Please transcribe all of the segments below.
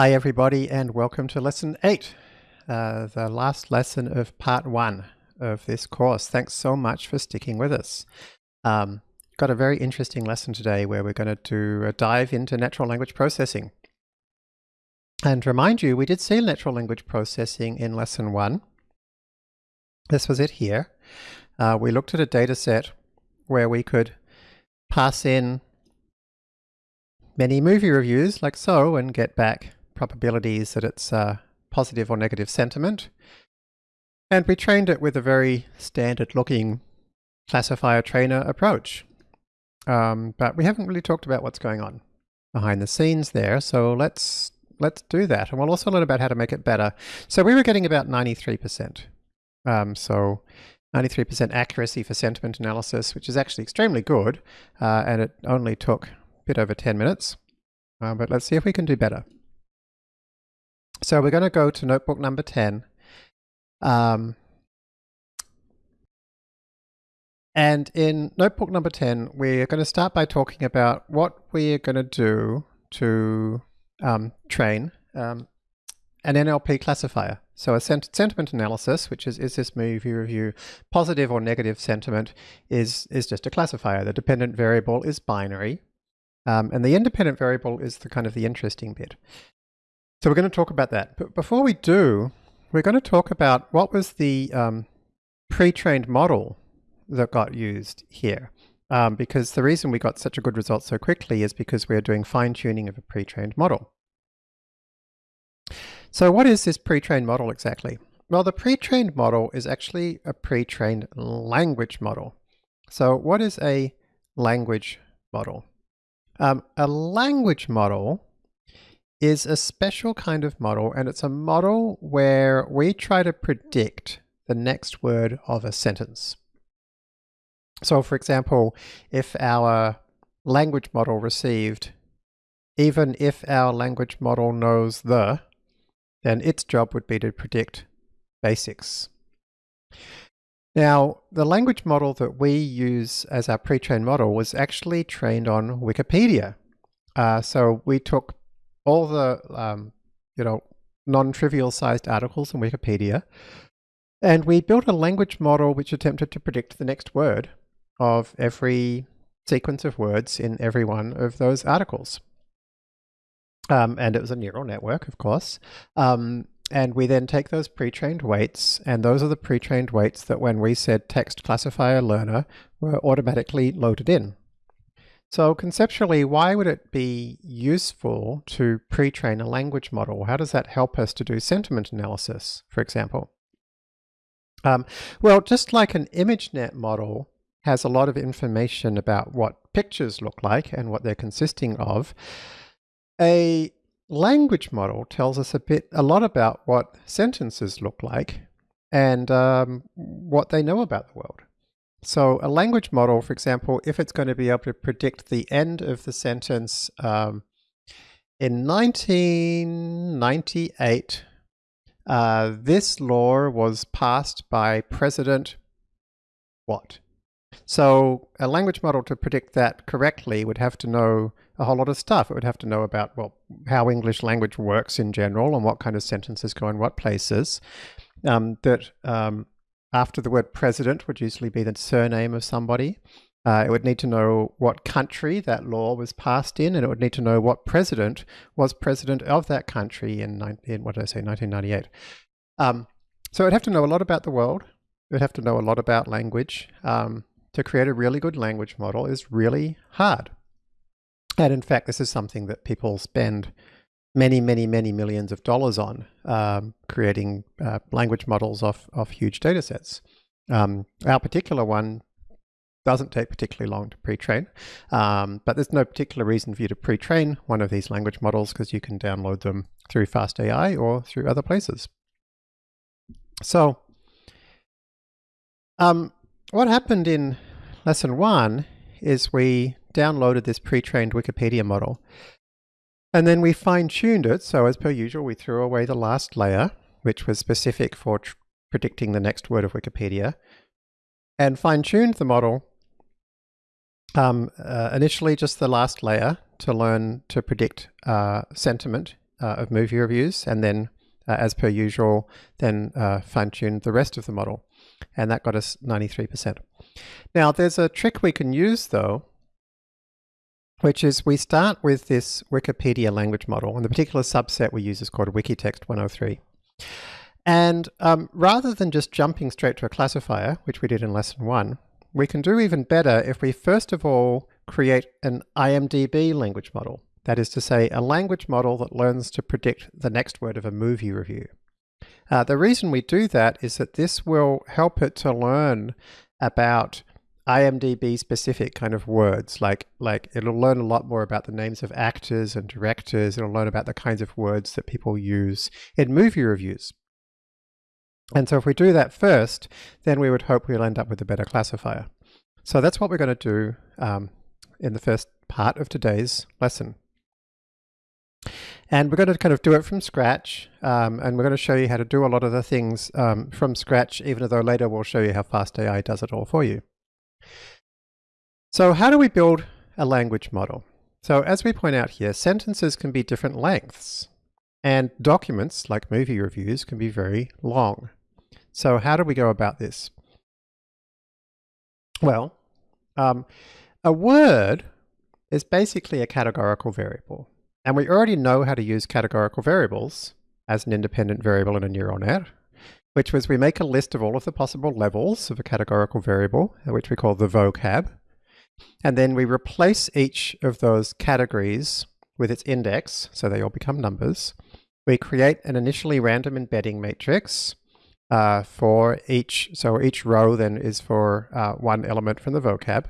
Hi everybody and welcome to lesson 8, uh, the last lesson of part 1 of this course. Thanks so much for sticking with us. Um, got a very interesting lesson today where we're going to do a dive into natural language processing. And remind you, we did see natural language processing in lesson 1. This was it here. Uh, we looked at a data set where we could pass in many movie reviews like so and get back probabilities that it's uh, positive or negative sentiment. And we trained it with a very standard looking classifier trainer approach. Um, but we haven't really talked about what's going on behind the scenes there. So let's let's do that. And we'll also learn about how to make it better. So we were getting about 93%. Um, so 93% accuracy for sentiment analysis, which is actually extremely good. Uh, and it only took a bit over 10 minutes. Uh, but let's see if we can do better. So we're going to go to notebook number 10. Um, and in notebook number 10, we're going to start by talking about what we're going to do to um, train um, an NLP classifier. So a sent sentiment analysis, which is, is this movie review positive or negative sentiment, is, is just a classifier. The dependent variable is binary. Um, and the independent variable is the kind of the interesting bit. So we're going to talk about that. But before we do, we're going to talk about what was the um, pre-trained model that got used here. Um, because the reason we got such a good result so quickly is because we're doing fine-tuning of a pre-trained model. So what is this pre-trained model exactly? Well, the pre-trained model is actually a pre-trained language model. So what is a language model? Um, a language model is a special kind of model, and it's a model where we try to predict the next word of a sentence. So for example, if our language model received, even if our language model knows the, then its job would be to predict basics. Now, the language model that we use as our pre-trained model was actually trained on Wikipedia. Uh, so we took all the um, you know non-trivial sized articles in Wikipedia, and we built a language model which attempted to predict the next word of every sequence of words in every one of those articles. Um, and it was a neural network, of course. Um, and we then take those pre-trained weights, and those are the pre-trained weights that when we said text classifier learner were automatically loaded in. So conceptually, why would it be useful to pre-train a language model? How does that help us to do sentiment analysis, for example? Um, well, just like an ImageNet model has a lot of information about what pictures look like and what they're consisting of, a language model tells us a bit, a lot about what sentences look like and um, what they know about the world. So a language model, for example, if it's going to be able to predict the end of the sentence um, in 1998, uh, this law was passed by President what? So a language model to predict that correctly would have to know a whole lot of stuff. It would have to know about well how English language works in general and what kind of sentences go in what places. Um, that um, after the word president would usually be the surname of somebody. Uh, it would need to know what country that law was passed in, and it would need to know what president was president of that country in, in what did I say, 1998. Um, so it would have to know a lot about the world. It would have to know a lot about language. Um, to create a really good language model is really hard. And in fact, this is something that people spend many, many, many millions of dollars on um, creating uh, language models off, of huge data sets. Um, our particular one doesn't take particularly long to pre-train, um, but there's no particular reason for you to pre-train one of these language models because you can download them through FastAI or through other places. So um, what happened in lesson one is we downloaded this pre-trained Wikipedia model and then we fine-tuned it, so as per usual, we threw away the last layer, which was specific for predicting the next word of Wikipedia, and fine-tuned the model um, uh, initially just the last layer to learn to predict uh, sentiment uh, of movie reviews and then, uh, as per usual, then uh, fine-tuned the rest of the model. And that got us 93%. Now, there's a trick we can use, though, which is we start with this Wikipedia language model, and the particular subset we use is called Wikitext 103. And um, rather than just jumping straight to a classifier, which we did in lesson one, we can do even better if we first of all create an IMDb language model. That is to say, a language model that learns to predict the next word of a movie review. Uh, the reason we do that is that this will help it to learn about IMDb specific kind of words, like like it'll learn a lot more about the names of actors and directors. It'll learn about the kinds of words that people use in movie reviews. And so if we do that first, then we would hope we'll end up with a better classifier. So that's what we're going to do um, in the first part of today's lesson. And we're going to kind of do it from scratch, um, and we're going to show you how to do a lot of the things um, from scratch, even though later we'll show you how FastAI does it all for you. So how do we build a language model? So as we point out here, sentences can be different lengths, and documents, like movie reviews, can be very long. So how do we go about this? Well, um, a word is basically a categorical variable. And we already know how to use categorical variables as an independent variable in a neural net, which was we make a list of all of the possible levels of a categorical variable, which we call the vocab. And then we replace each of those categories with its index, so they all become numbers. We create an initially random embedding matrix uh, for each, so each row then is for uh, one element from the vocab.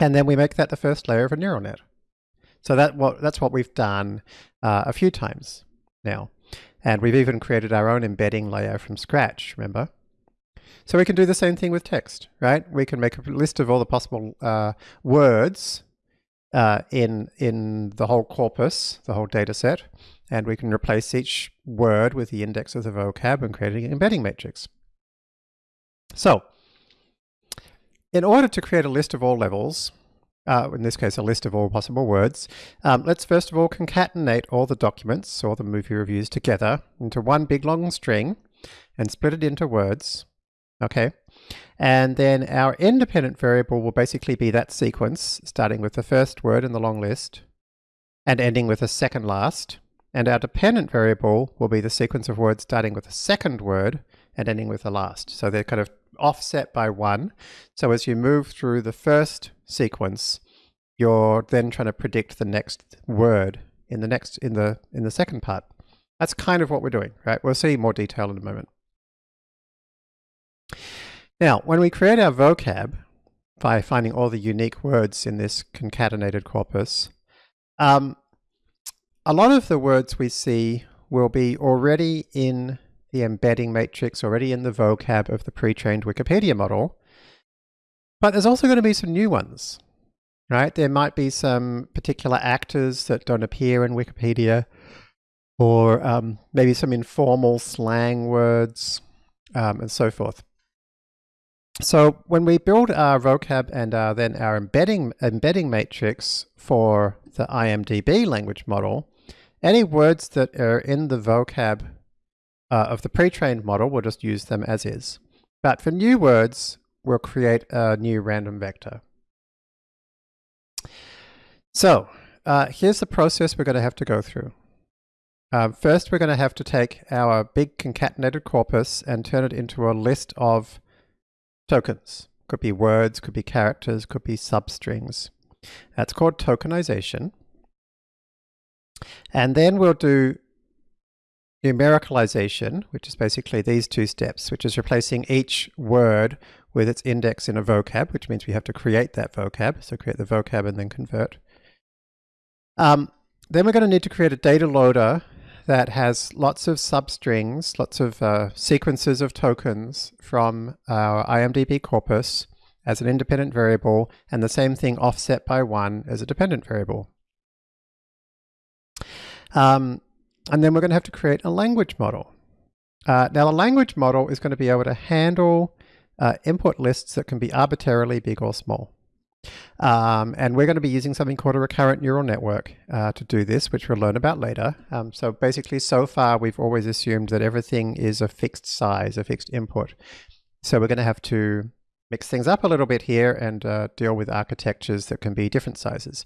And then we make that the first layer of a neural net. So that what that's what we've done uh, a few times now. And we've even created our own embedding layer from scratch, remember? So we can do the same thing with text, right? We can make a list of all the possible uh, words uh, in, in the whole corpus, the whole data set, and we can replace each word with the index of the vocab and create an embedding matrix. So, in order to create a list of all levels, uh, in this case a list of all possible words, um, let's first of all concatenate all the documents, or the movie reviews, together into one big long string and split it into words. Okay, and then our independent variable will basically be that sequence, starting with the first word in the long list and ending with the second last. And our dependent variable will be the sequence of words starting with the second word and ending with the last. So they're kind of offset by one. So as you move through the first sequence, you're then trying to predict the next word in the next in the in the second part. That's kind of what we're doing, right? We'll see more detail in a moment. Now, when we create our vocab by finding all the unique words in this concatenated corpus, um, a lot of the words we see will be already in the embedding matrix already in the vocab of the pre-trained Wikipedia model. But there's also going to be some new ones, right? There might be some particular actors that don't appear in Wikipedia, or um, maybe some informal slang words, um, and so forth. So when we build our vocab and uh, then our embedding, embedding matrix for the IMDb language model, any words that are in the vocab uh, of the pre-trained model, we'll just use them as is. But for new words, we'll create a new random vector. So uh, here's the process we're going to have to go through. Uh, first, we're going to have to take our big concatenated corpus and turn it into a list of tokens. Could be words, could be characters, could be substrings. That's called tokenization. And then we'll do numericalization, which is basically these two steps, which is replacing each word with its index in a vocab, which means we have to create that vocab. So create the vocab and then convert. Um, then we're going to need to create a data loader that has lots of substrings, lots of uh, sequences of tokens from our IMDb corpus as an independent variable, and the same thing offset by one as a dependent variable. Um, and then we're going to have to create a language model. Uh, now the language model is going to be able to handle uh, input lists that can be arbitrarily big or small. Um, and we're going to be using something called a recurrent neural network uh, to do this, which we'll learn about later. Um, so basically, so far, we've always assumed that everything is a fixed size, a fixed input. So we're going to have to mix things up a little bit here and uh, deal with architectures that can be different sizes.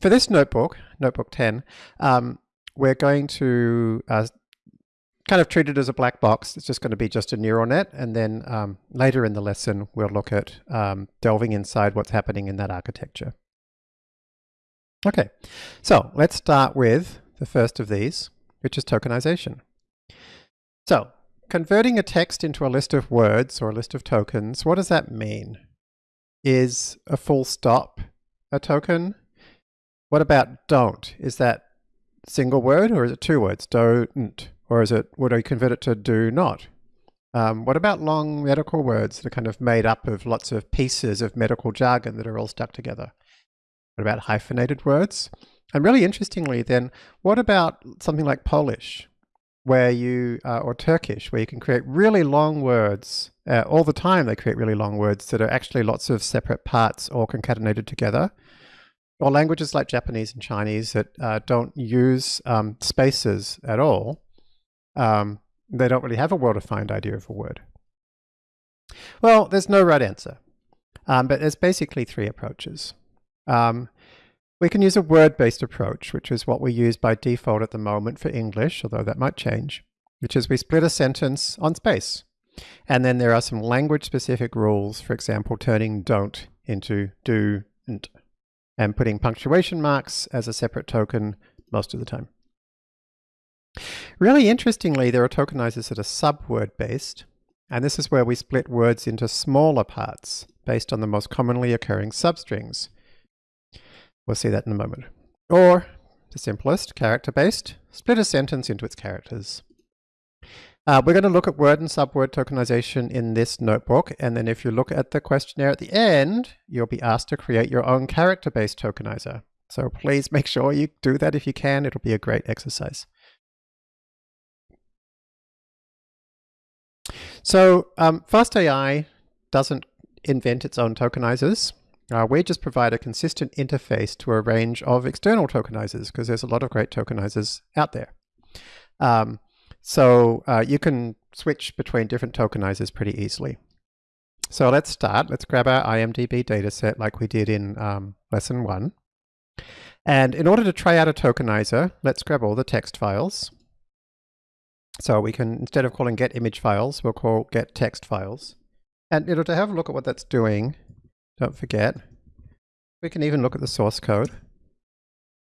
For this notebook, Notebook 10, um, we're going to uh, kind of treat it as a black box. It's just going to be just a neural net. And then um, later in the lesson, we'll look at um, delving inside what's happening in that architecture. Okay, so let's start with the first of these, which is tokenization. So converting a text into a list of words or a list of tokens, what does that mean? Is a full stop a token? What about don't? Is that single word or is it two words? Don't. Or is it, would I convert it to do not? Um, what about long medical words that are kind of made up of lots of pieces of medical jargon that are all stuck together? What about hyphenated words? And really interestingly then, what about something like Polish, where you, uh, or Turkish, where you can create really long words, uh, all the time they create really long words that are actually lots of separate parts all concatenated together. Or languages like Japanese and Chinese that uh, don't use um, spaces at all, um, they don't really have a well-defined idea of a word. Well, there's no right answer, um, but there's basically three approaches. Um, we can use a word-based approach, which is what we use by default at the moment for English, although that might change, which is we split a sentence on space. And then there are some language-specific rules, for example, turning don't into do and, and putting punctuation marks as a separate token most of the time. Really interestingly, there are tokenizers that are subword based, and this is where we split words into smaller parts based on the most commonly occurring substrings. We'll see that in a moment. Or, the simplest, character-based, split a sentence into its characters. Uh, we're going to look at word and subword tokenization in this notebook, and then if you look at the questionnaire at the end, you'll be asked to create your own character-based tokenizer. So please make sure you do that if you can. It'll be a great exercise. So um, FastAI doesn't invent its own tokenizers. Uh, we just provide a consistent interface to a range of external tokenizers because there's a lot of great tokenizers out there. Um, so uh, you can switch between different tokenizers pretty easily. So let's start. Let's grab our IMDb dataset like we did in um, lesson one. And in order to try out a tokenizer, let's grab all the text files. So we can, instead of calling get image files, we'll call get text files. And know, to have a look at what that's doing, don't forget, we can even look at the source code.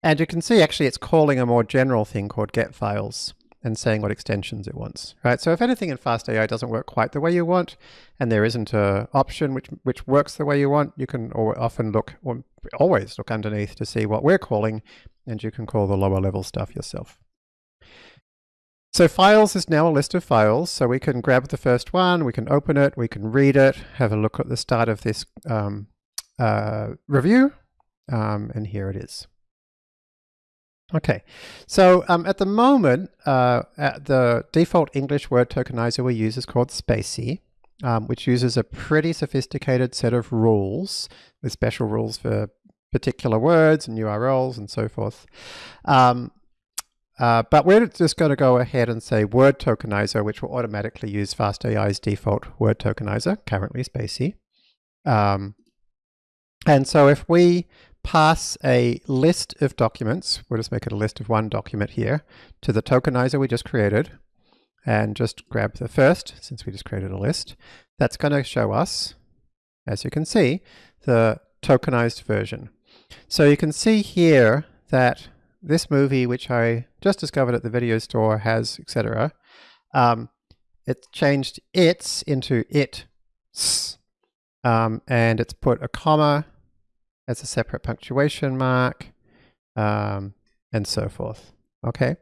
And you can see actually it's calling a more general thing called get files and saying what extensions it wants, right? So if anything in FastAI doesn't work quite the way you want, and there isn't a option which, which works the way you want, you can often look, or always look underneath to see what we're calling, and you can call the lower level stuff yourself. So files is now a list of files. So we can grab the first one, we can open it, we can read it, have a look at the start of this um, uh, review, um, and here it is. Okay, so um, at the moment, uh, at the default English word tokenizer we use is called spaCy, um, which uses a pretty sophisticated set of rules with special rules for particular words and URLs and so forth. Um, uh, but we're just going to go ahead and say word tokenizer, which will automatically use FastAI's default word tokenizer, currently spaCy. Um, and so if we pass a list of documents, we'll just make it a list of one document here, to the tokenizer we just created, and just grab the first, since we just created a list, that's going to show us, as you can see, the tokenized version. So you can see here that this movie, which I just discovered at the video store, has etc. Um, it's changed its into it, um, and it's put a comma as a separate punctuation mark, um, and so forth. Okay,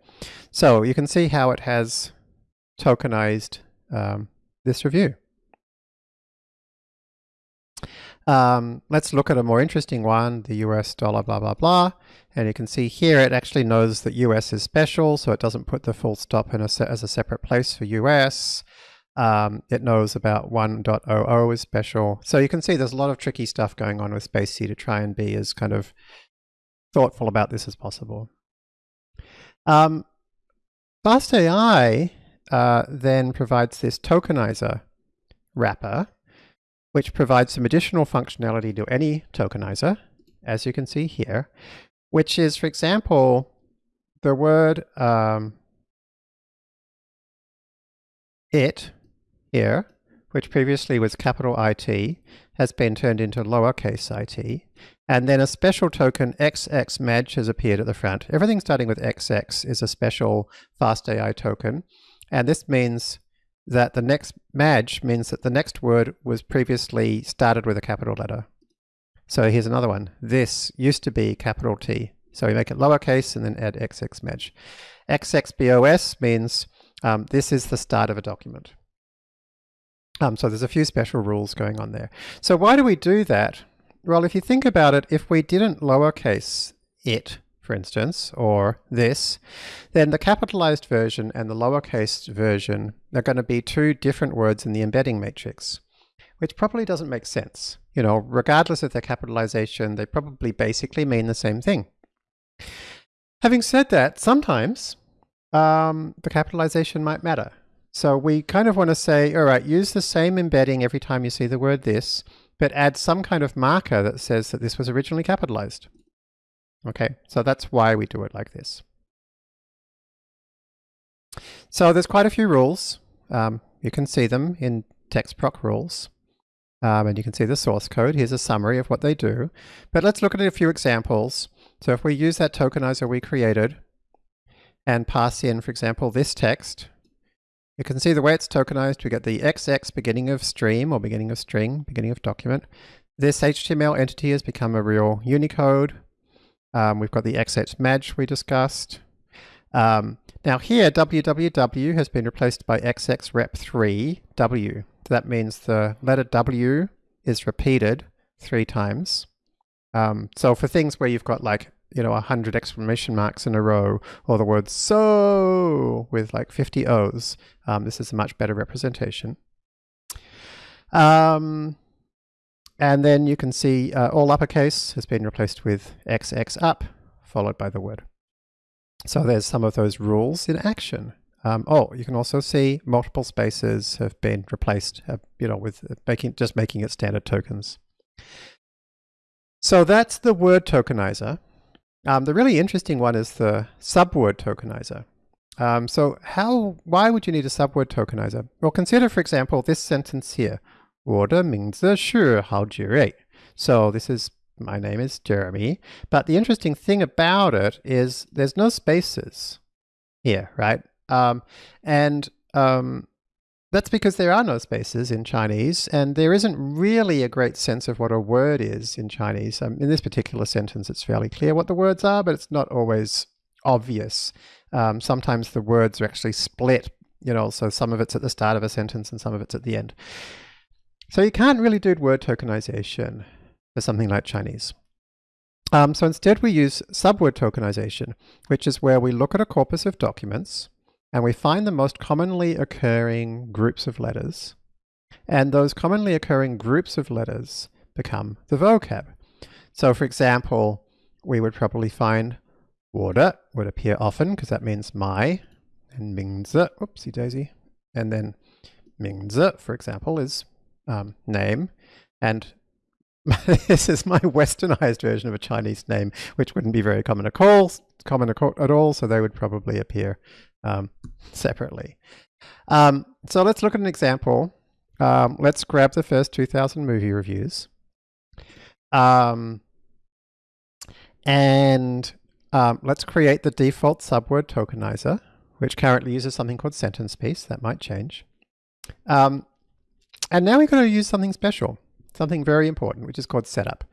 so you can see how it has tokenized um, this review. Um, let's look at a more interesting one, the US dollar blah blah blah. And you can see here it actually knows that US is special, so it doesn't put the full stop in a as a separate place for US. Um, it knows about 1.00 is special. So you can see there's a lot of tricky stuff going on with spaCy to try and be as kind of thoughtful about this as possible. Um, FastAI uh, then provides this tokenizer wrapper, which provides some additional functionality to any tokenizer, as you can see here, which is, for example, the word um, it here, which previously was capital IT, has been turned into lowercase it, and then a special token XXMAJ has appeared at the front. Everything starting with XX is a special FastAI token, and this means that the next Madge means that the next word was previously started with a capital letter. So here's another one. This used to be capital T. So we make it lowercase and then add XXMAJ. XXBOS means um, this is the start of a document. Um, so there's a few special rules going on there. So why do we do that? Well, if you think about it, if we didn't lowercase it, for instance, or this, then the capitalized version and the lowercase version are going to be two different words in the embedding matrix, which probably doesn't make sense. You know, regardless of their capitalization, they probably basically mean the same thing. Having said that, sometimes um, the capitalization might matter. So we kind of want to say, all right, use the same embedding every time you see the word this, but add some kind of marker that says that this was originally capitalized. Okay, so that's why we do it like this. So there's quite a few rules. Um, you can see them in TextProc rules. Um, and you can see the source code. Here's a summary of what they do. But let's look at a few examples. So if we use that tokenizer we created and pass in, for example, this text, you can see the way it's tokenized, we get the XX beginning of stream or beginning of string, beginning of document. This HTML entity has become a real Unicode. Um, we've got the XXMAJ we discussed. Um, now here, www has been replaced by xxrep3w. So that means the letter W is repeated three times. Um, so for things where you've got like you know, 100 exclamation marks in a row, or the word so with like 50 O's. Um, this is a much better representation. Um, and then you can see uh, all uppercase has been replaced with XX up, followed by the word. So there's some of those rules in action. Um, oh, you can also see multiple spaces have been replaced, uh, you know, with making just making it standard tokens. So that's the word tokenizer. Um, the really interesting one is the subword tokenizer. Um, so how, why would you need a subword tokenizer? Well, consider, for example, this sentence here. 我的名字是郝杰瑞. So this is, my name is Jeremy. But the interesting thing about it is there's no spaces here, right? Um, and um, that's because there are no spaces in Chinese, and there isn't really a great sense of what a word is in Chinese. Um, in this particular sentence, it's fairly clear what the words are, but it's not always obvious. Um, sometimes the words are actually split, you know, so some of it's at the start of a sentence and some of it's at the end. So you can't really do word tokenization for something like Chinese. Um, so instead we use subword tokenization, which is where we look at a corpus of documents and we find the most commonly occurring groups of letters. And those commonly occurring groups of letters become the vocab. So for example, we would probably find water would appear often because that means my and mingzi, oopsie daisy, and then mingzi, for example, is um, name, and this is my westernized version of a Chinese name, which wouldn't be very common at all, common at all, so they would probably appear um, separately. Um, so let's look at an example. Um, let's grab the first 2000 movie reviews. Um, and um, let's create the default subword tokenizer, which currently uses something called SentencePiece. That might change. Um, and now we're going to use something special, something very important, which is called setup.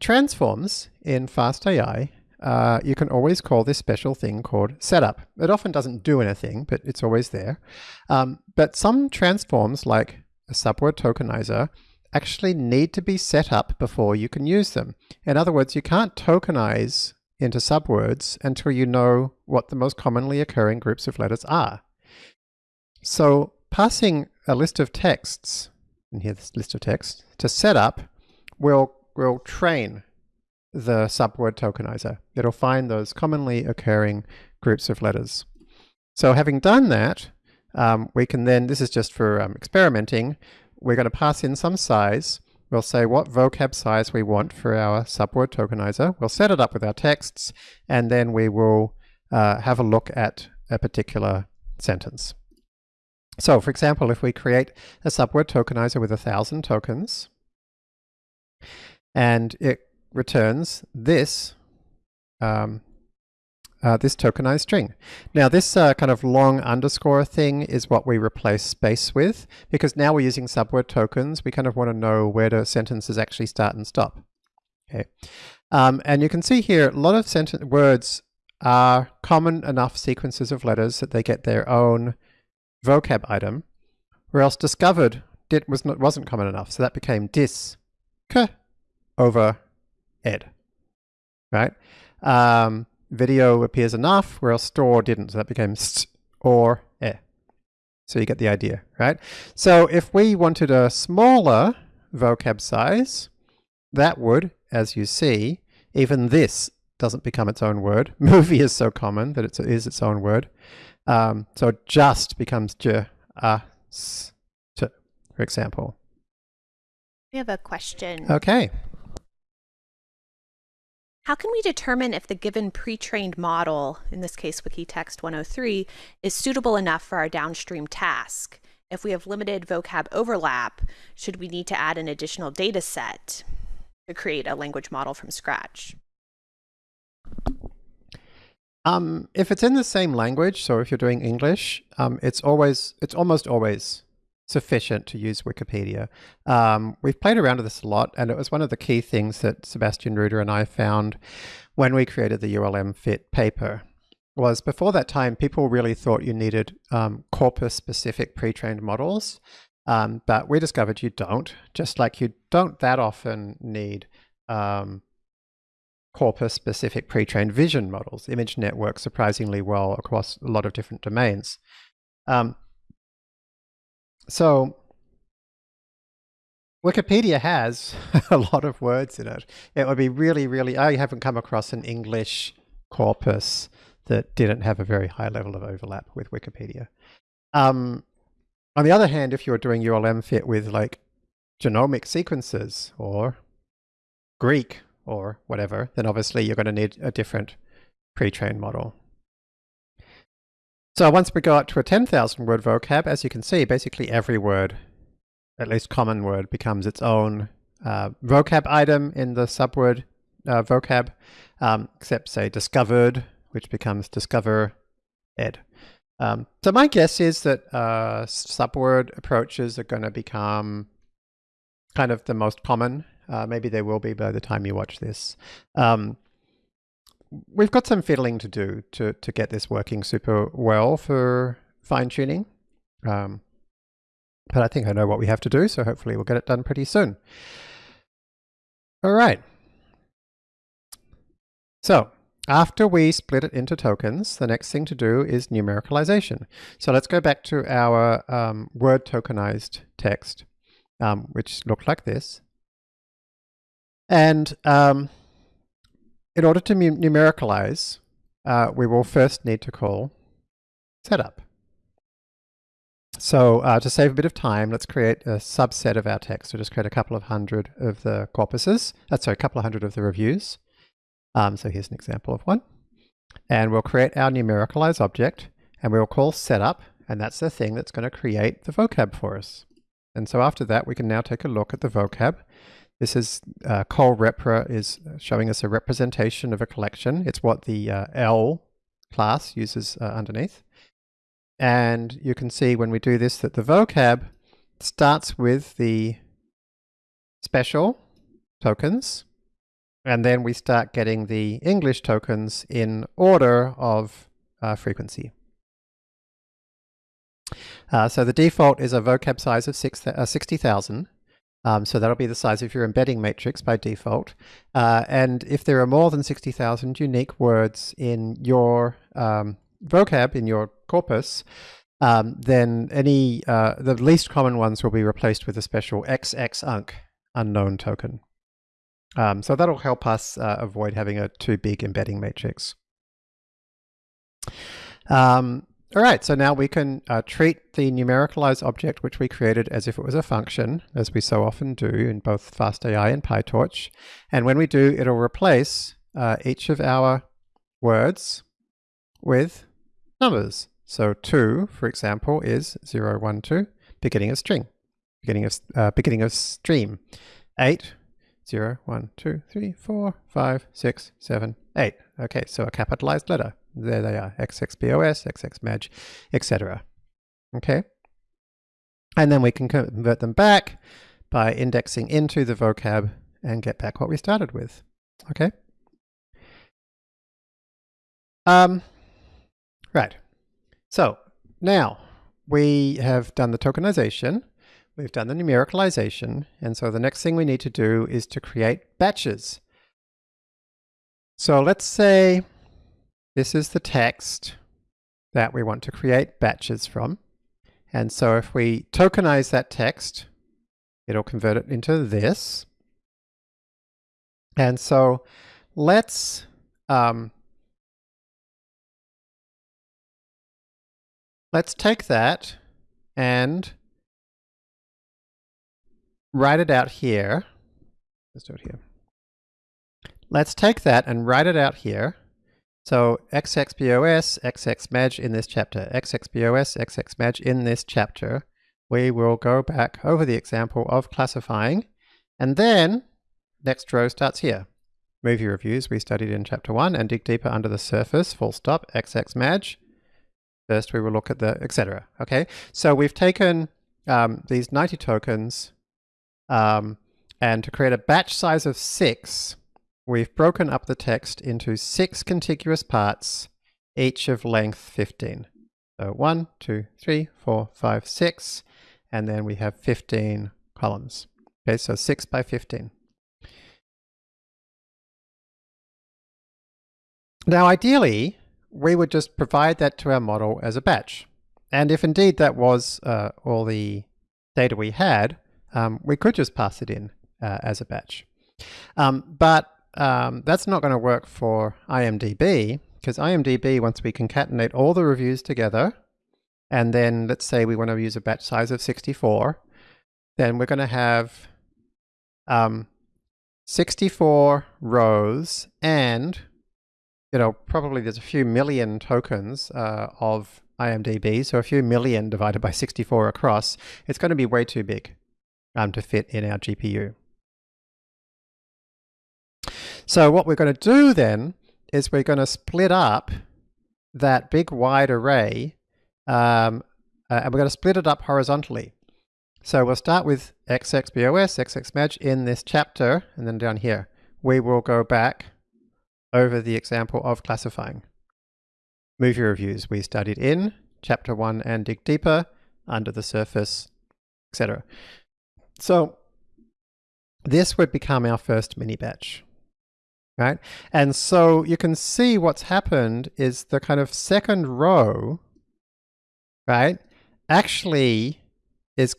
transforms in FastAI uh, you can always call this special thing called setup. It often doesn't do anything, but it's always there. Um, but some transforms, like a subword tokenizer, actually need to be set up before you can use them. In other words, you can't tokenize into subwords until you know what the most commonly occurring groups of letters are. So passing a list of texts, and here this list of texts, to setup will will train the subword tokenizer. It'll find those commonly occurring groups of letters. So having done that, um, we can then, this is just for um, experimenting, we're going to pass in some size. We'll say what vocab size we want for our subword tokenizer. We'll set it up with our texts, and then we will uh, have a look at a particular sentence. So for example, if we create a subword tokenizer with a thousand tokens, and it returns this um, uh, this tokenized string. Now this uh, kind of long underscore thing is what we replace space with because now we're using subword tokens. We kind of want to know where the sentences actually start and stop. Okay, um, and you can see here a lot of sentence words are common enough sequences of letters that they get their own vocab item, or else discovered did was not wasn't common enough, so that became dis k over ed, right? Um, video appears enough, whereas store didn't, so that became st or e. So you get the idea, right? So if we wanted a smaller vocab size, that would, as you see, even this doesn't become its own word. Movie is so common that it is its own word. Um, so just becomes j, a, s, t, for example. We have a question. Okay. How can we determine if the given pre-trained model, in this case Wikitext 103, is suitable enough for our downstream task? If we have limited vocab overlap, should we need to add an additional data set to create a language model from scratch? Um, if it's in the same language, so if you're doing English, um, it's always, it's almost always sufficient to use Wikipedia. Um, we've played around with this a lot, and it was one of the key things that Sebastian Ruder and I found when we created the ULMFiT paper. Was before that time, people really thought you needed um, corpus-specific pre-trained models, um, but we discovered you don't. Just like you don't that often need um, corpus-specific pre-trained vision models. Image works surprisingly well across a lot of different domains. Um, so Wikipedia has a lot of words in it. It would be really, really, I haven't come across an English corpus that didn't have a very high level of overlap with Wikipedia. Um, on the other hand, if you're doing ULMFiT with like genomic sequences or Greek or whatever, then obviously you're going to need a different pre-trained model. So once we go up to a 10,000 word vocab, as you can see, basically every word, at least common word, becomes its own uh, vocab item in the subword uh, vocab, um, except say discovered, which becomes discover ed. Um, so my guess is that uh, subword approaches are going to become kind of the most common. Uh, maybe they will be by the time you watch this. Um, we've got some fiddling to do to, to get this working super well for fine tuning. Um, but I think I know what we have to do, so hopefully we'll get it done pretty soon. All right. So after we split it into tokens, the next thing to do is numericalization. So let's go back to our um, word tokenized text, um, which looked like this. And um, in order to numericalize, uh, we will first need to call setup. So uh, to save a bit of time, let's create a subset of our text. So just create a couple of hundred of the corpuses. That's uh, sorry, a couple of hundred of the reviews. Um, so here's an example of one. And we'll create our numericalize object and we'll call setup. And that's the thing that's going to create the vocab for us. And so after that, we can now take a look at the vocab this is uh, repr is showing us a representation of a collection. It's what the uh, L class uses uh, underneath. And you can see when we do this that the vocab starts with the special tokens, and then we start getting the English tokens in order of uh, frequency. Uh, so the default is a vocab size of uh, 60,000. Um, so that'll be the size of your embedding matrix by default. Uh, and if there are more than 60,000 unique words in your um, vocab, in your corpus, um, then any uh, the least common ones will be replaced with a special XXUNK unknown token. Um, so that'll help us uh, avoid having a too big embedding matrix. Um, all right, so now we can uh, treat the numericalized object which we created as if it was a function, as we so often do in both FastAI and PyTorch. And when we do, it'll replace uh, each of our words with numbers. So 2, for example, is 0, 1, 2, beginning of string, beginning of, uh, beginning of stream. 8, 0, 1, 2, 3, 4, 5, 6, 7, 8. Okay, so a capitalized letter. There they are, XXBOS, XXMAJ, etc. Okay? And then we can convert them back by indexing into the vocab and get back what we started with. Okay? Um, right. So now we have done the tokenization, we've done the numericalization, and so the next thing we need to do is to create batches. So let's say this is the text that we want to create batches from. And so if we tokenize that text, it'll convert it into this. And so let's um, let's take that and write it out here. Let's do it here. Let's take that and write it out here so XXBOS, XXMAJ in this chapter, XXBOS, XXMAJ in this chapter, we will go back over the example of classifying, and then next row starts here. Movie reviews we studied in chapter 1 and dig deeper under the surface, full stop, XXMAJ. First we will look at the etc. Okay, so we've taken um, these 90 tokens um, and to create a batch size of 6, we've broken up the text into six contiguous parts, each of length 15. So one, two, three, four, five, six, and then we have 15 columns. Okay, so 6 by 15. Now ideally, we would just provide that to our model as a batch. And if indeed that was uh, all the data we had, um, we could just pass it in uh, as a batch. Um, but um, that's not going to work for IMDb because IMDb, once we concatenate all the reviews together, and then let's say we want to use a batch size of 64, then we're going to have um, 64 rows and, you know, probably there's a few million tokens uh, of IMDb, so a few million divided by 64 across, it's going to be way too big um, to fit in our GPU. So what we're going to do then is we're going to split up that big wide array um, uh, and we're going to split it up horizontally. So we'll start with XXBOS, XXMAJ in this chapter, and then down here, we will go back over the example of classifying. Movie reviews we studied in chapter one and dig deeper, under the surface, etc. So this would become our first mini batch right? And so you can see what's happened is the kind of second row, right, actually is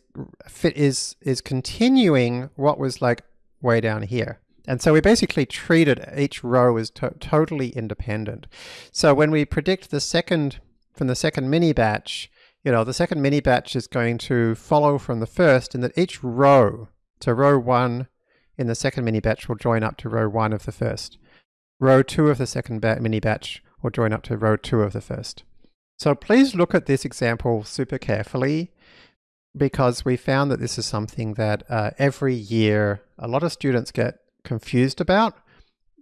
fit is is continuing what was like way down here. And so we basically treated each row as to totally independent. So when we predict the second from the second mini batch, you know, the second mini batch is going to follow from the first in that each row, so row one in the second mini batch will join up to row one of the first. Row two of the second mini batch will join up to row two of the first. So please look at this example super carefully because we found that this is something that uh, every year a lot of students get confused about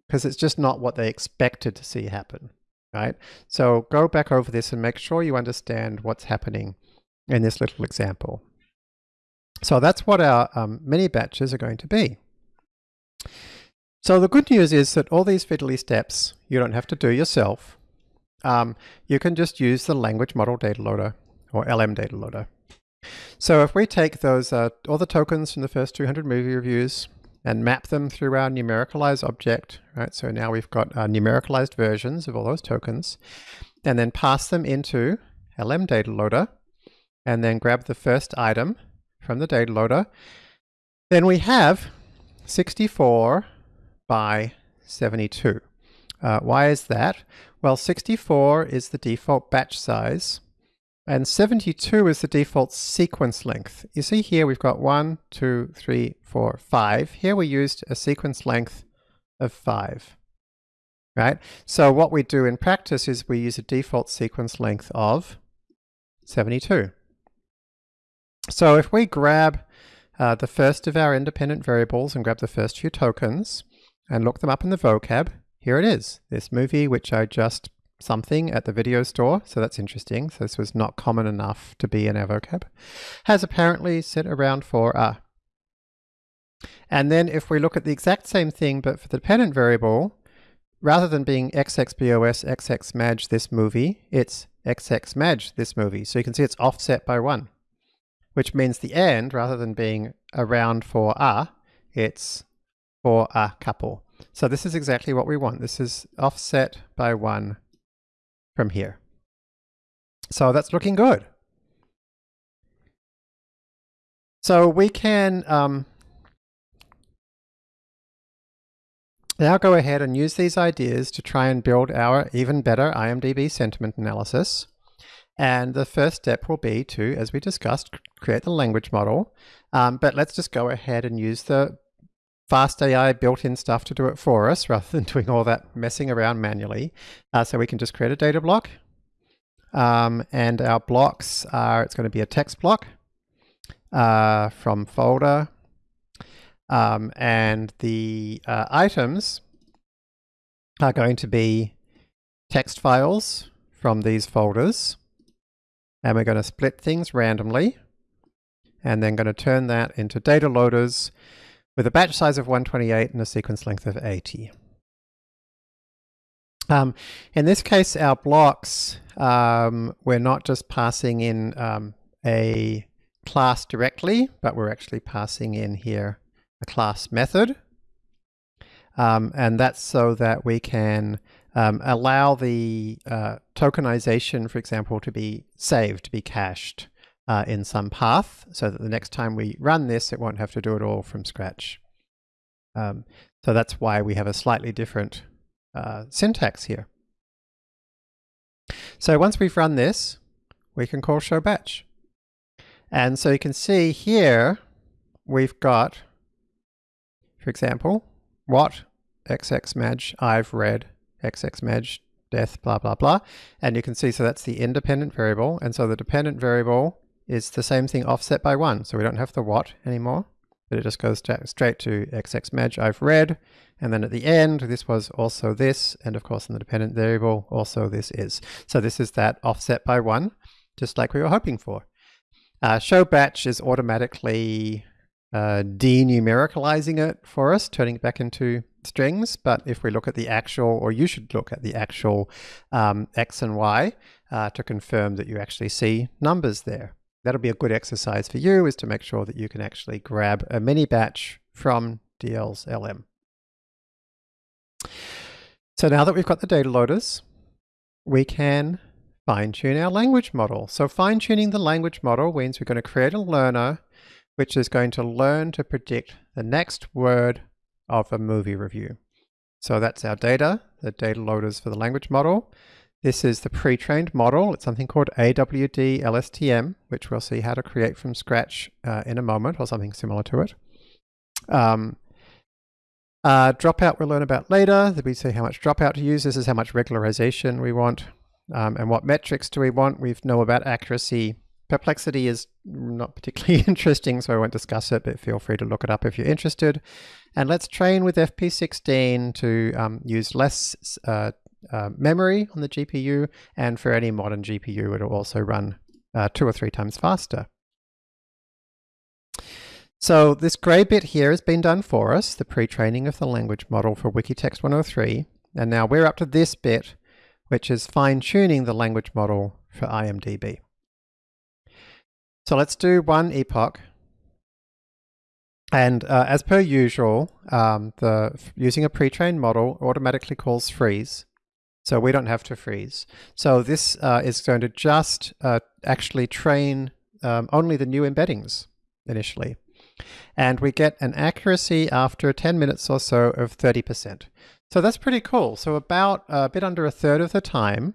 because it's just not what they expected to see happen, right? So go back over this and make sure you understand what's happening in this little example. So that's what our um, mini batches are going to be. So the good news is that all these fiddly steps you don't have to do yourself. Um, you can just use the language model data loader or LM data loader. So if we take those uh, all the tokens from the first 200 movie reviews and map them through our numericalized object, right? So now we've got uh, numericalized versions of all those tokens, and then pass them into LM data loader. and then grab the first item from the data loader, then we have 64 by 72. Uh, why is that? Well, 64 is the default batch size, and 72 is the default sequence length. You see here we've got 1, 2, 3, 4, 5. Here we used a sequence length of 5. Right? So what we do in practice is we use a default sequence length of 72. So if we grab uh, the first of our independent variables and grab the first few tokens and look them up in the vocab, here it is, this movie which I just something at the video store, so that's interesting. So this was not common enough to be in our vocab. Has apparently set around for a. And then if we look at the exact same thing, but for the dependent variable, rather than being xxbos xxmaj this movie, it's xxmaj this movie. So you can see it's offset by one, which means the end, rather than being around for a, it's for a couple. So this is exactly what we want. This is offset by one from here. So that's looking good. So we can um, now go ahead and use these ideas to try and build our even better IMDb sentiment analysis. And the first step will be to, as we discussed, create the language model. Um, but let's just go ahead and use the FastAI built-in stuff to do it for us rather than doing all that messing around manually. Uh, so we can just create a data block. Um, and our blocks are, it's going to be a text block uh, from folder. Um, and the uh, items are going to be text files from these folders. And we're going to split things randomly and then going to turn that into data loaders with a batch size of 128 and a sequence length of 80. Um, in this case, our blocks, um, we're not just passing in um, a class directly, but we're actually passing in here a class method. Um, and that's so that we can um, allow the uh, tokenization, for example, to be saved, to be cached uh, in some path so that the next time we run this, it won't have to do it all from scratch. Um, so that's why we have a slightly different uh, syntax here. So once we've run this, we can call show batch. And so you can see here, we've got, for example, what xxmaj I've read xxmaj death blah blah blah and you can see so that's the independent variable and so the dependent variable is the same thing offset by one. So we don't have the what anymore, but it just goes straight to xxmaj I've read. And then at the end, this was also this. And of course, in the dependent variable, also this is. So this is that offset by one, just like we were hoping for. Uh, show batch is automatically uh, denumericalizing it for us, turning it back into strings. But if we look at the actual, or you should look at the actual um, x and y uh, to confirm that you actually see numbers there that'll be a good exercise for you is to make sure that you can actually grab a mini batch from DL's LM. So now that we've got the data loaders, we can fine tune our language model. So fine tuning the language model means we're going to create a learner which is going to learn to predict the next word of a movie review. So that's our data, the data loaders for the language model. This is the pre-trained model. It's something called AWD LSTM, which we'll see how to create from scratch uh, in a moment, or something similar to it. Um, uh, dropout we'll learn about later. We see how much dropout to use. This is how much regularization we want. Um, and what metrics do we want? We know about accuracy. Perplexity is not particularly interesting, so I won't discuss it, but feel free to look it up if you're interested. And let's train with FP16 to um, use less uh, uh, memory on the GPU, and for any modern GPU, it'll also run uh, two or three times faster. So this gray bit here has been done for us, the pre-training of the language model for Wikitext 103. And now we're up to this bit, which is fine-tuning the language model for IMDb. So let's do one epoch. And uh, as per usual, um, the using a pre-trained model automatically calls freeze. So we don't have to freeze. So this uh, is going to just uh, actually train um, only the new embeddings initially. And we get an accuracy after 10 minutes or so of 30%. So that's pretty cool. So about a bit under a third of the time,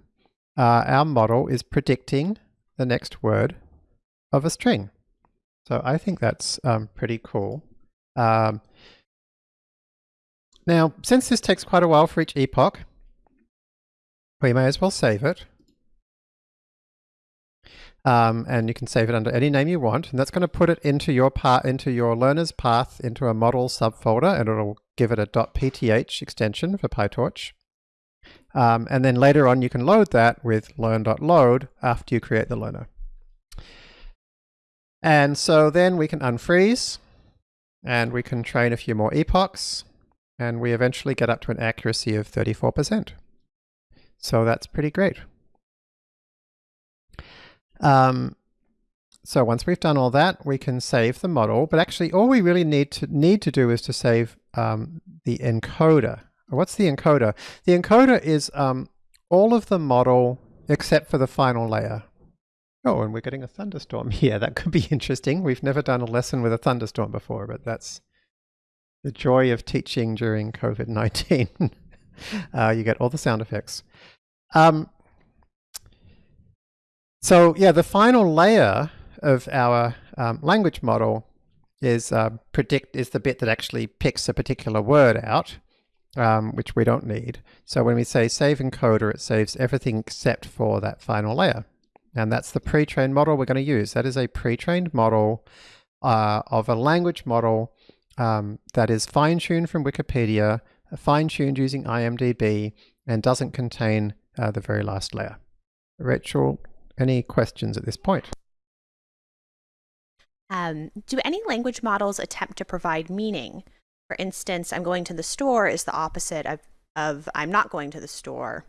uh, our model is predicting the next word of a string. So I think that's um, pretty cool. Um, now, since this takes quite a while for each epoch, we may as well save it. Um, and you can save it under any name you want, and that's going to put it into your part into your learner's path into a model subfolder, and it'll give it a .pth extension for PyTorch. Um, and then later on, you can load that with learn.load after you create the learner. And so then we can unfreeze, and we can train a few more epochs, and we eventually get up to an accuracy of 34%. So that's pretty great. Um, so once we've done all that, we can save the model, but actually all we really need to need to do is to save um, the encoder. What's the encoder? The encoder is um, all of the model except for the final layer. Oh, and we're getting a thunderstorm here. That could be interesting. We've never done a lesson with a thunderstorm before, but that's the joy of teaching during COVID-19. uh, you get all the sound effects. Um, so yeah, the final layer of our um, language model is uh, predict is the bit that actually picks a particular word out, um, which we don't need. So when we say save encoder, it saves everything except for that final layer. And that's the pre-trained model we're going to use. That is a pre-trained model uh, of a language model um, that is fine-tuned from Wikipedia, fine-tuned using IMDb, and doesn't contain uh, the very last layer. Rachel, any questions at this point? Um, do any language models attempt to provide meaning? For instance, I'm going to the store is the opposite of, of I'm not going to the store.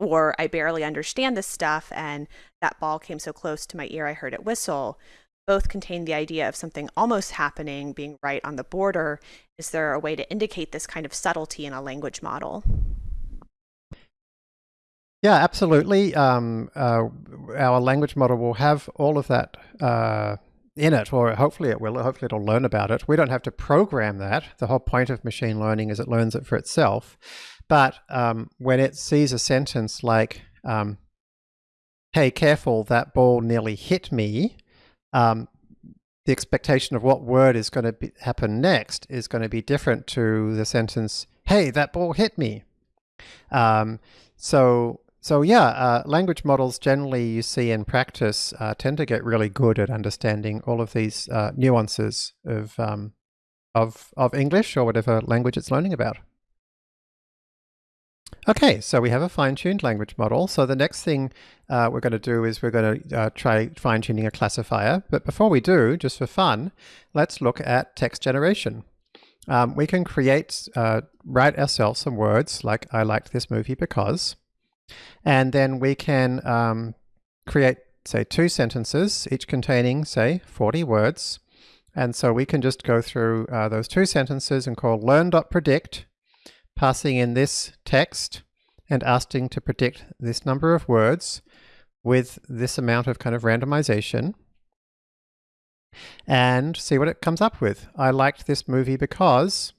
Or I barely understand this stuff and that ball came so close to my ear I heard it whistle. Both contain the idea of something almost happening, being right on the border. Is there a way to indicate this kind of subtlety in a language model? Yeah, absolutely. Um, uh, our language model will have all of that uh, in it, or hopefully it will. Hopefully it'll learn about it. We don't have to program that. The whole point of machine learning is it learns it for itself. But um, when it sees a sentence like, um, hey, careful, that ball nearly hit me, um, the expectation of what word is going to happen next is going to be different to the sentence, hey, that ball hit me. Um, so so yeah, uh, language models generally you see in practice uh, tend to get really good at understanding all of these uh, nuances of, um, of, of English or whatever language it's learning about. Okay, so we have a fine-tuned language model. So the next thing uh, we're going to do is we're going to uh, try fine-tuning a classifier. But before we do, just for fun, let's look at text generation. Um, we can create, uh, write ourselves some words like I liked this movie because. And then we can um, create, say, two sentences, each containing, say, 40 words. And so we can just go through uh, those two sentences and call learn.predict, passing in this text and asking to predict this number of words with this amount of kind of randomization and see what it comes up with. I liked this movie because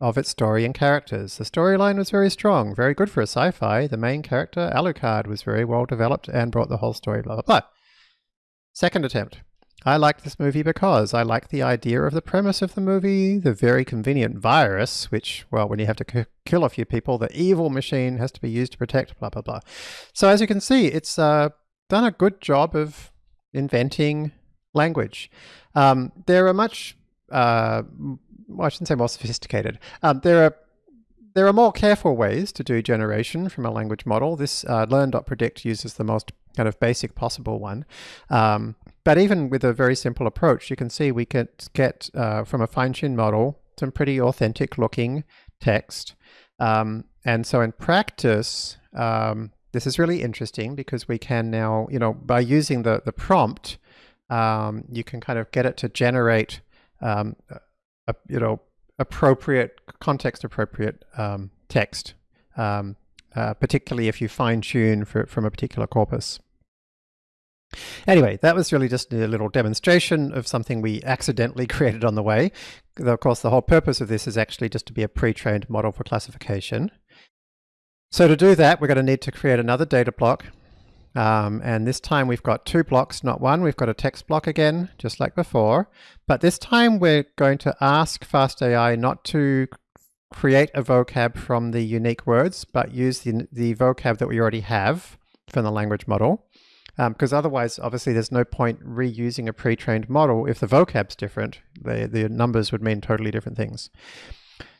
of its story and characters. The storyline was very strong, very good for a sci-fi. The main character, Alucard, was very well developed and brought the whole story, blah, blah, blah. Second attempt. I liked this movie because I liked the idea of the premise of the movie, the very convenient virus, which, well, when you have to kill a few people, the evil machine has to be used to protect, blah, blah, blah. So as you can see, it's uh, done a good job of inventing language. Um, there are much uh, well, I shouldn't say more sophisticated. Um, there are there are more careful ways to do generation from a language model. This uh, learn.predict uses the most kind of basic possible one. Um, but even with a very simple approach, you can see we can get uh, from a fine-tuned model some pretty authentic looking text. Um, and so in practice, um, this is really interesting because we can now, you know, by using the, the prompt, um, you can kind of get it to generate um, a, you know, appropriate, context appropriate um, text, um, uh, particularly if you fine tune for, from a particular corpus. Anyway, that was really just a little demonstration of something we accidentally created on the way. Of course, the whole purpose of this is actually just to be a pre-trained model for classification. So to do that, we're going to need to create another data block. Um, and this time we've got two blocks, not one. We've got a text block again, just like before. But this time we're going to ask FastAI not to create a vocab from the unique words, but use the, the vocab that we already have from the language model. Because um, otherwise, obviously, there's no point reusing a pre-trained model if the vocab's different. The, the numbers would mean totally different things.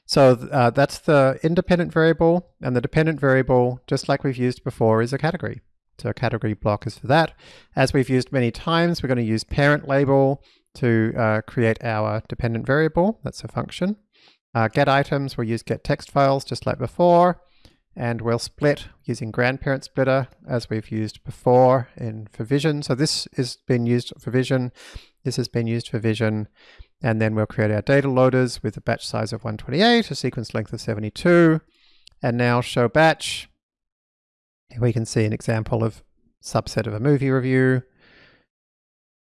So uh, that's the independent variable, and the dependent variable, just like we've used before, is a category. So a category block is for that. As we've used many times, we're going to use parent label to uh, create our dependent variable. That's a function. Uh, get items, we'll use get text files just like before and we'll split using grandparent splitter as we've used before in for vision. So this has been used for vision, this has been used for vision, and then we'll create our data loaders with a batch size of 128, a sequence length of 72, and now show batch. Here we can see an example of subset of a movie review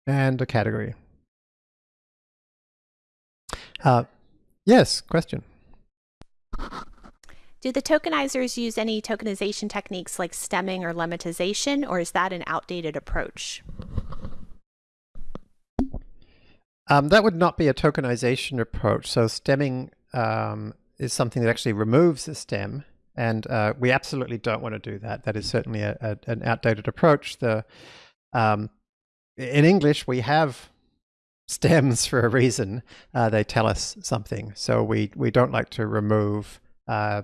and a category. Uh, yes, question. Do the tokenizers use any tokenization techniques like stemming or lemmatization, or is that an outdated approach? Um, that would not be a tokenization approach. So stemming um, is something that actually removes the stem, and uh, we absolutely don't want to do that. That is certainly a, a, an outdated approach. The um, in English we have stems for a reason. Uh, they tell us something, so we we don't like to remove uh,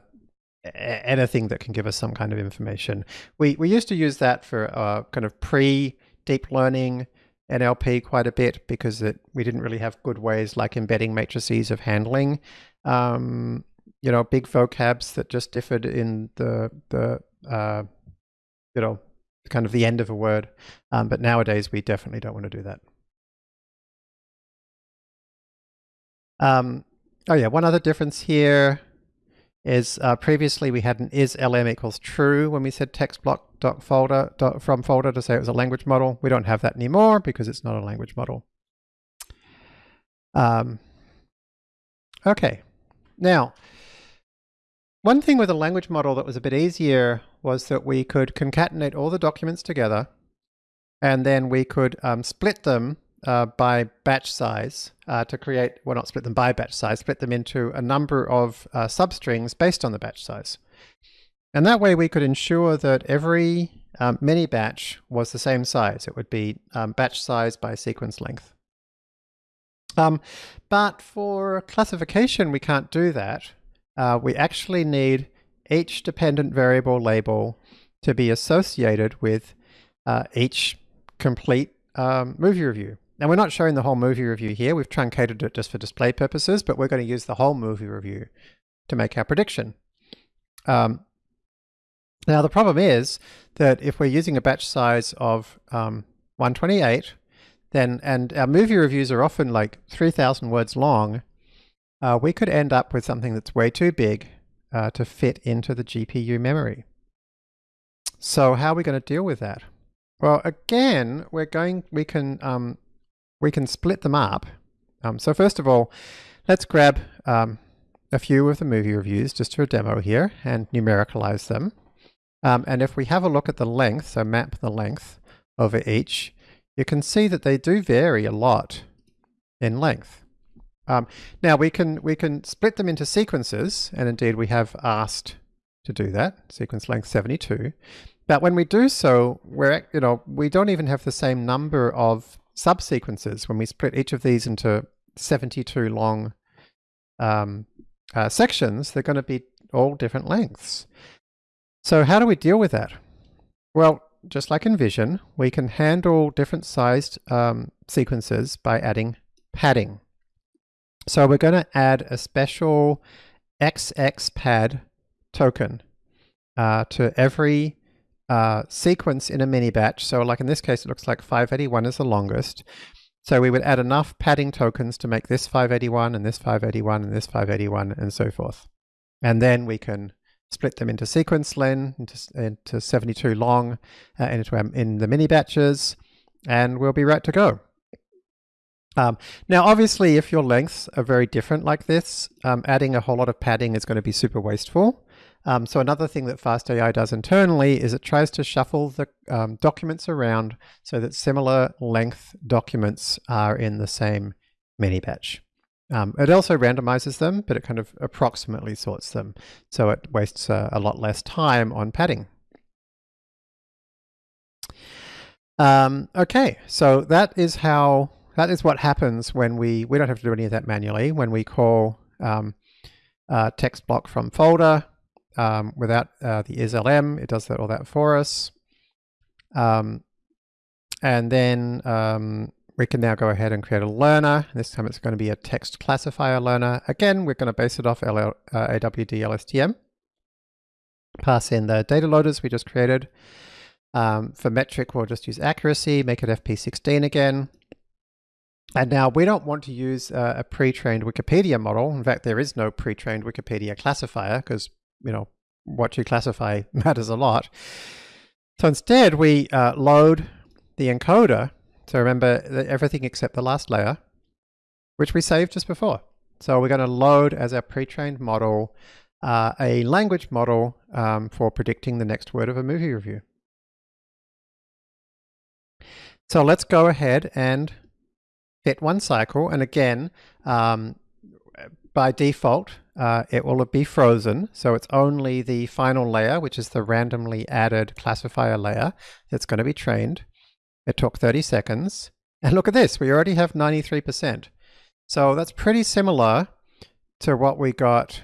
anything that can give us some kind of information. We, we used to use that for uh, kind of pre-deep learning NLP quite a bit because it, we didn't really have good ways like embedding matrices of handling, um, you know, big vocabs that just differed in the, the uh, you know, kind of the end of a word. Um, but nowadays we definitely don't want to do that. Um, oh yeah, one other difference here is uh, previously we had an is lm equals true when we said text block dot folder dot from folder to say it was a language model. We don't have that anymore because it's not a language model. Um, okay, now one thing with a language model that was a bit easier was that we could concatenate all the documents together and then we could um, split them uh, by batch size uh, to create, well not split them by batch size, split them into a number of uh, substrings based on the batch size. And that way we could ensure that every um, mini batch was the same size. It would be um, batch size by sequence length. Um, but for classification, we can't do that. Uh, we actually need each dependent variable label to be associated with uh, each complete um, movie review. Now we're not showing the whole movie review here. We've truncated it just for display purposes, but we're going to use the whole movie review to make our prediction. Um, now the problem is that if we're using a batch size of um, 128, then and our movie reviews are often like 3,000 words long, uh, we could end up with something that's way too big uh, to fit into the GPU memory. So how are we going to deal with that? Well, again, we're going, we can um, we can split them up. Um, so first of all, let's grab um, a few of the movie reviews just for a demo here and numericalize them. Um, and if we have a look at the length, so map the length over each, you can see that they do vary a lot in length. Um, now we can we can split them into sequences, and indeed we have asked to do that, sequence length 72. But when we do so, we're you know we don't even have the same number of subsequences, when we split each of these into 72 long um, uh, sections, they're going to be all different lengths. So how do we deal with that? Well, just like in Vision, we can handle different sized um, sequences by adding padding. So we're going to add a special XX pad token uh, to every uh, sequence in a mini batch. So like in this case, it looks like 581 is the longest. So we would add enough padding tokens to make this 581 and this 581 and this 581 and so forth. And then we can split them into sequence len, into, into 72 long, uh, into, um, in the mini batches. and we'll be right to go. Um, now, obviously, if your lengths are very different like this, um, adding a whole lot of padding is going to be super wasteful. Um, so another thing that FastAI does internally is it tries to shuffle the um, documents around so that similar length documents are in the same mini batch. Um, it also randomizes them, but it kind of approximately sorts them. So it wastes uh, a lot less time on padding. Um, okay, so that is how that is what happens when we we don't have to do any of that manually when we call um, text block from folder um, without uh, the islm. It does that, all that for us, um, and then um, we can now go ahead and create a learner. This time it's going to be a text classifier learner. Again, we're going to base it off LL, uh, AWD LSTM. Pass in the data loaders we just created. Um, for metric, we'll just use accuracy, make it FP16 again. And now we don't want to use uh, a pre-trained Wikipedia model. In fact, there is no pre-trained Wikipedia classifier because, you know, what you classify matters a lot. So instead, we uh, load the encoder. So remember everything except the last layer, which we saved just before. So we're going to load as our pre-trained model uh, a language model um, for predicting the next word of a movie review. So let's go ahead and fit one cycle. And again, um, by default, uh, it will be frozen. So it's only the final layer, which is the randomly added classifier layer that's going to be trained. It took 30 seconds. And look at this, we already have 93%. So that's pretty similar to what we got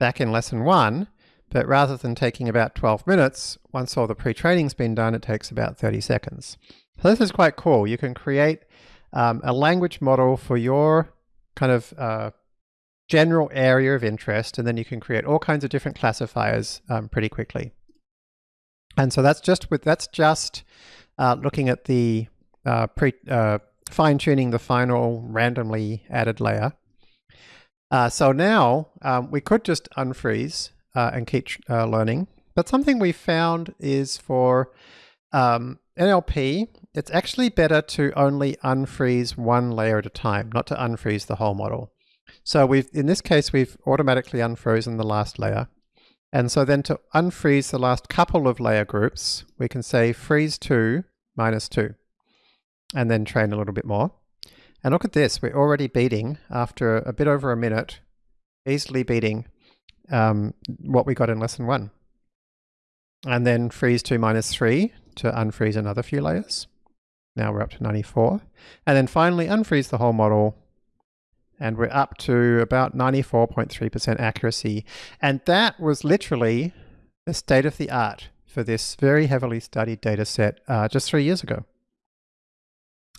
back in lesson one, but rather than taking about 12 minutes, once all the pre-training's been done, it takes about 30 seconds. So this is quite cool. You can create um, a language model for your kind of uh, general area of interest, and then you can create all kinds of different classifiers um, pretty quickly. And so that's just with that's just uh, looking at the uh, pre uh, fine tuning the final randomly added layer. Uh, so now um, we could just unfreeze uh, and keep learning. But something we found is for um, NLP, it's actually better to only unfreeze one layer at a time, not to unfreeze the whole model. So we've, in this case, we've automatically unfrozen the last layer. And so then to unfreeze the last couple of layer groups, we can say freeze 2 minus 2, and then train a little bit more. And look at this, we're already beating, after a bit over a minute, easily beating um, what we got in lesson one. And then freeze 2 minus 3 to unfreeze another few layers. Now we're up to 94. And then finally unfreeze the whole model and we're up to about 94.3% accuracy. And that was literally the state of the art for this very heavily studied data set uh, just three years ago.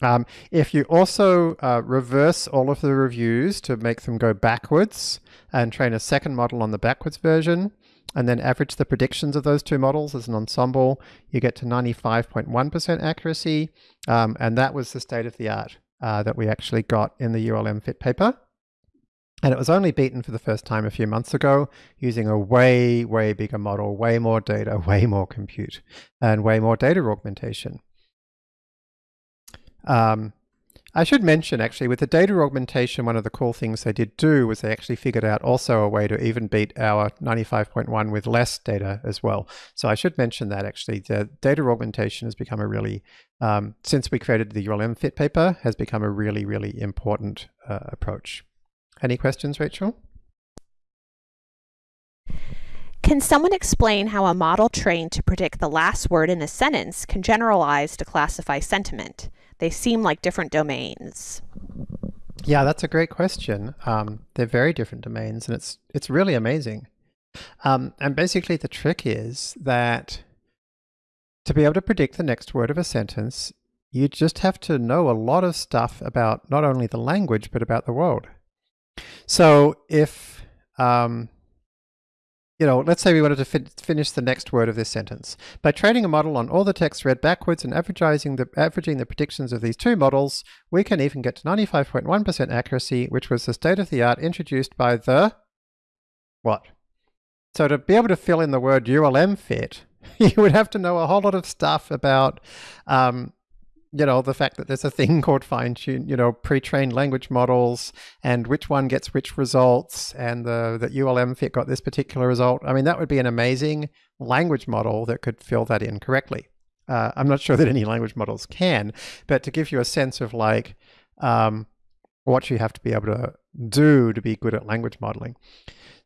Um, if you also uh, reverse all of the reviews to make them go backwards and train a second model on the backwards version, and then average the predictions of those two models as an ensemble, you get to 95.1% accuracy. Um, and that was the state of the art uh, that we actually got in the ULMFiT paper. And it was only beaten for the first time a few months ago using a way, way bigger model, way more data, way more compute, and way more data augmentation. Um, I should mention actually with the data augmentation, one of the cool things they did do was they actually figured out also a way to even beat our 95.1 with less data as well. So I should mention that actually the data augmentation has become a really, um, since we created the ULMFiT paper, has become a really, really important uh, approach. Any questions, Rachel? Can someone explain how a model trained to predict the last word in a sentence can generalize to classify sentiment? They seem like different domains. Yeah, that's a great question. Um, they're very different domains, and it's it's really amazing. Um, and basically, the trick is that to be able to predict the next word of a sentence, you just have to know a lot of stuff about not only the language but about the world. So if um, you know, let's say we wanted to fi finish the next word of this sentence. By training a model on all the text read backwards and averaging the, averaging the predictions of these two models, we can even get to 95.1% accuracy, which was the state-of-the-art introduced by the... what? So to be able to fill in the word ULMFiT, you would have to know a whole lot of stuff about, um, you know, the fact that there's a thing called fine tune, you know, pre-trained language models and which one gets which results and the, that ULMFiT got this particular result. I mean, that would be an amazing language model that could fill that in correctly. Uh, I'm not sure that any language models can, but to give you a sense of like um, what you have to be able to do to be good at language modeling.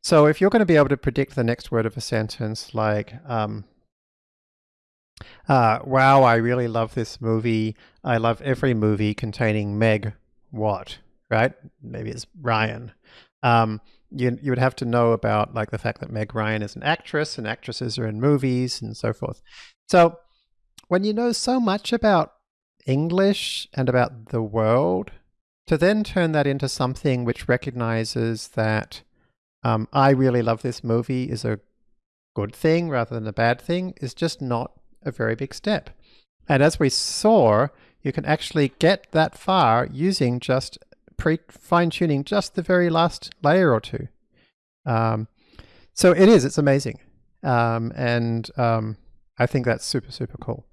So if you're going to be able to predict the next word of a sentence like, um, uh, wow, I really love this movie. I love every movie containing Meg what, right? Maybe it's Ryan. Um, you, you would have to know about like the fact that Meg Ryan is an actress and actresses are in movies and so forth. So when you know so much about English and about the world, to then turn that into something which recognizes that um, I really love this movie is a good thing rather than a bad thing is just not a very big step. And as we saw, you can actually get that far using just pre fine tuning just the very last layer or two. Um, so it is, it's amazing. Um, and um, I think that's super, super cool.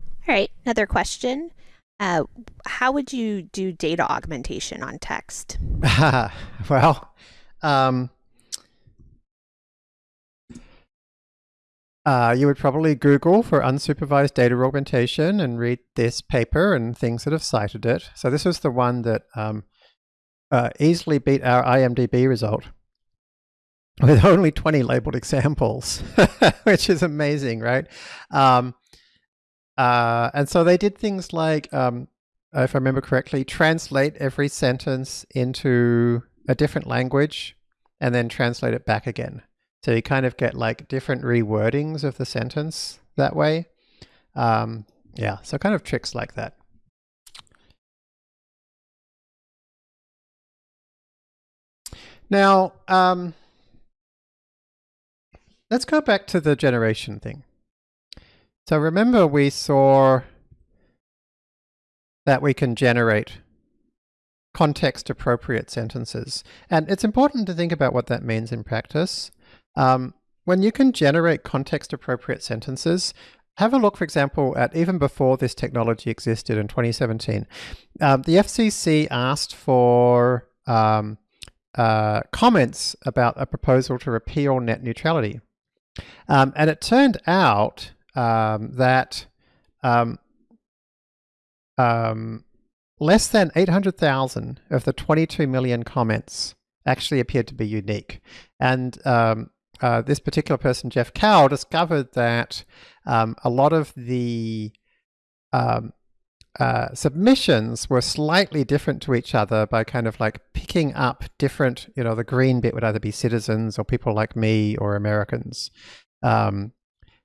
All right, another question. Uh, how would you do data augmentation on text? well, um, uh, you would probably Google for unsupervised data augmentation and read this paper and things that have cited it. So this was the one that um, uh, easily beat our IMDb result with only 20 labeled examples, which is amazing, right? Um, uh, and so they did things like, um, if I remember correctly, translate every sentence into a different language and then translate it back again. So you kind of get like different rewordings of the sentence that way. Um, yeah, so kind of tricks like that. Now, um, let's go back to the generation thing. So remember we saw that we can generate context appropriate sentences. And it's important to think about what that means in practice. Um, when you can generate context appropriate sentences, have a look, for example, at even before this technology existed in 2017. Um, the FCC asked for um, uh, comments about a proposal to repeal net neutrality. Um, and it turned out um, that um, um, less than 800,000 of the 22 million comments actually appeared to be unique. And um, uh, this particular person, Jeff Kao, discovered that um, a lot of the um, uh, submissions were slightly different to each other by kind of like picking up different, you know, the green bit would either be citizens or people like me or Americans. Um,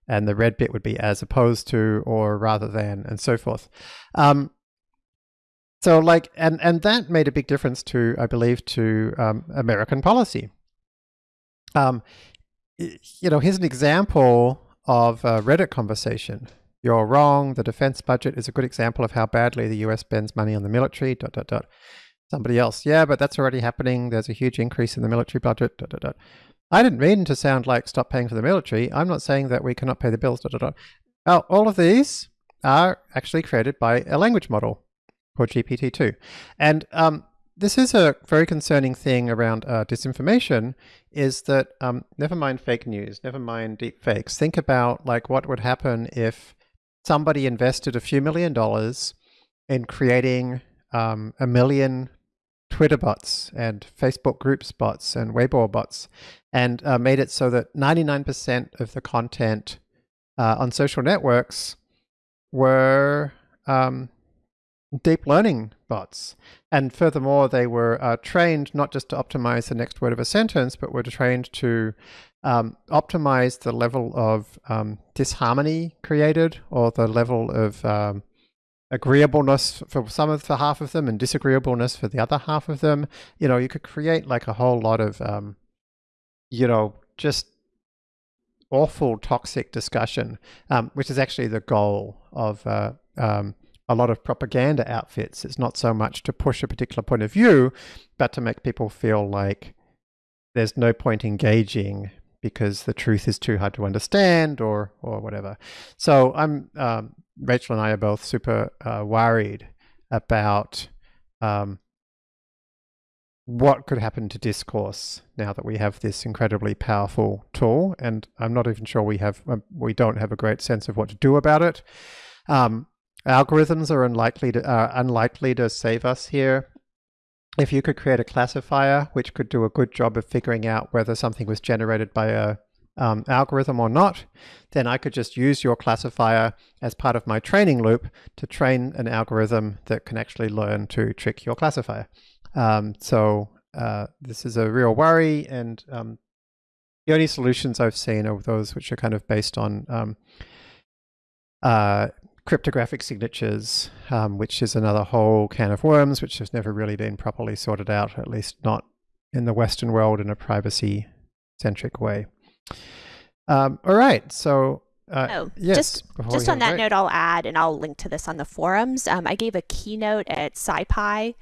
and the red bit would be as opposed to or rather than and so forth. Um, so like, and, and that made a big difference to, I believe, to um, American policy. Um, you know, here's an example of a Reddit conversation. You're wrong. The defense budget is a good example of how badly the US spends money on the military, dot, dot, dot. Somebody else, yeah, but that's already happening. There's a huge increase in the military budget, dot, dot, dot. I didn't mean to sound like stop paying for the military. I'm not saying that we cannot pay the bills. Da, da, da. Now, all of these are actually created by a language model called GPT-2. And um, this is a very concerning thing around uh, disinformation is that um, never mind fake news, never mind deep fakes. Think about like what would happen if somebody invested a few million dollars in creating um, a million Twitter bots and Facebook groups bots and Weibo bots and uh, made it so that 99% of the content uh, on social networks were um, deep learning bots. And furthermore, they were uh, trained not just to optimize the next word of a sentence, but were trained to um, optimize the level of um, disharmony created or the level of um, agreeableness for some of the half of them and disagreeableness for the other half of them. You know, you could create like a whole lot of, um, you know, just awful toxic discussion, um, which is actually the goal of uh, um, a lot of propaganda outfits. It's not so much to push a particular point of view, but to make people feel like there's no point engaging because the truth is too hard to understand or or whatever. So I'm um, Rachel and I are both super uh, worried about um, what could happen to discourse now that we have this incredibly powerful tool, and I'm not even sure we have um, we don't have a great sense of what to do about it. Um, algorithms are unlikely to uh, unlikely to save us here. If you could create a classifier which could do a good job of figuring out whether something was generated by a um, algorithm or not, then I could just use your classifier as part of my training loop to train an algorithm that can actually learn to trick your classifier. Um, so uh, this is a real worry, and um, the only solutions I've seen are those which are kind of based on um, uh, cryptographic signatures, um, which is another whole can of worms, which has never really been properly sorted out, at least not in the Western world in a privacy-centric way. Um, all right, so uh, oh, yes, just just on that note, I'll add, and I'll link to this on the forums. Um, I gave a keynote at SciPy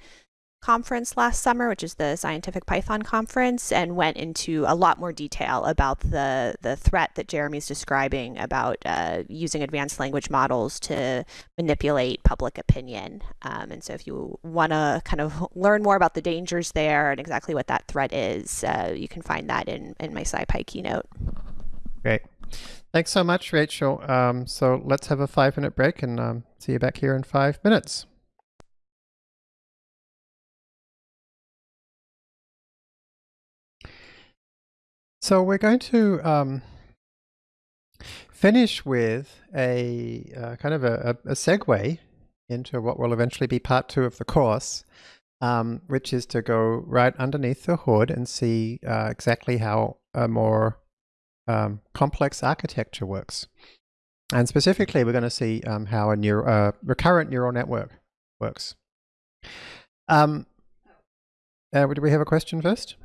conference last summer, which is the Scientific Python conference, and went into a lot more detail about the the threat that Jeremy's describing about uh, using advanced language models to manipulate public opinion. Um, and so, if you want to kind of learn more about the dangers there and exactly what that threat is, uh, you can find that in in my SciPy keynote. Great. Thanks so much, Rachel. Um, so let's have a five minute break and um, see you back here in five minutes. So we're going to um, finish with a uh, kind of a, a, segue into what will eventually be part two of the course, um, which is to go right underneath the hood and see uh, exactly how a more um, complex architecture works. And specifically, we're going to see um, how a neuro, uh, recurrent neural network works. Um, uh, do we have a question first?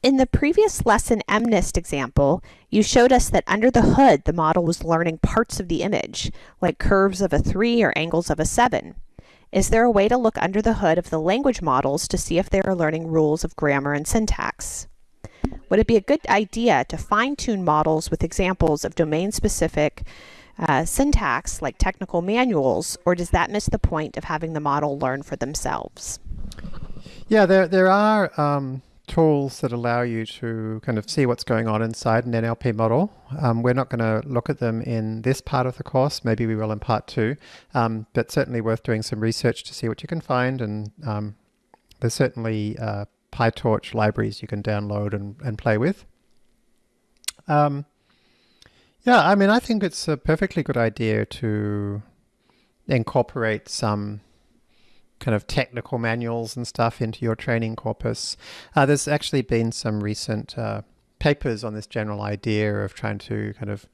In the previous lesson MNIST example, you showed us that under the hood, the model was learning parts of the image, like curves of a 3 or angles of a 7. Is there a way to look under the hood of the language models to see if they are learning rules of grammar and syntax? Would it be a good idea to fine-tune models with examples of domain-specific uh, syntax like technical manuals, or does that miss the point of having the model learn for themselves? Yeah, there, there are um, tools that allow you to kind of see what's going on inside an NLP model. Um, we're not going to look at them in this part of the course. Maybe we will in part two, um, but certainly worth doing some research to see what you can find. And um, there's certainly uh, PyTorch libraries you can download and, and play with. Um, yeah, I mean, I think it's a perfectly good idea to incorporate some kind of technical manuals and stuff into your training corpus. Uh, there's actually been some recent uh, papers on this general idea of trying to kind of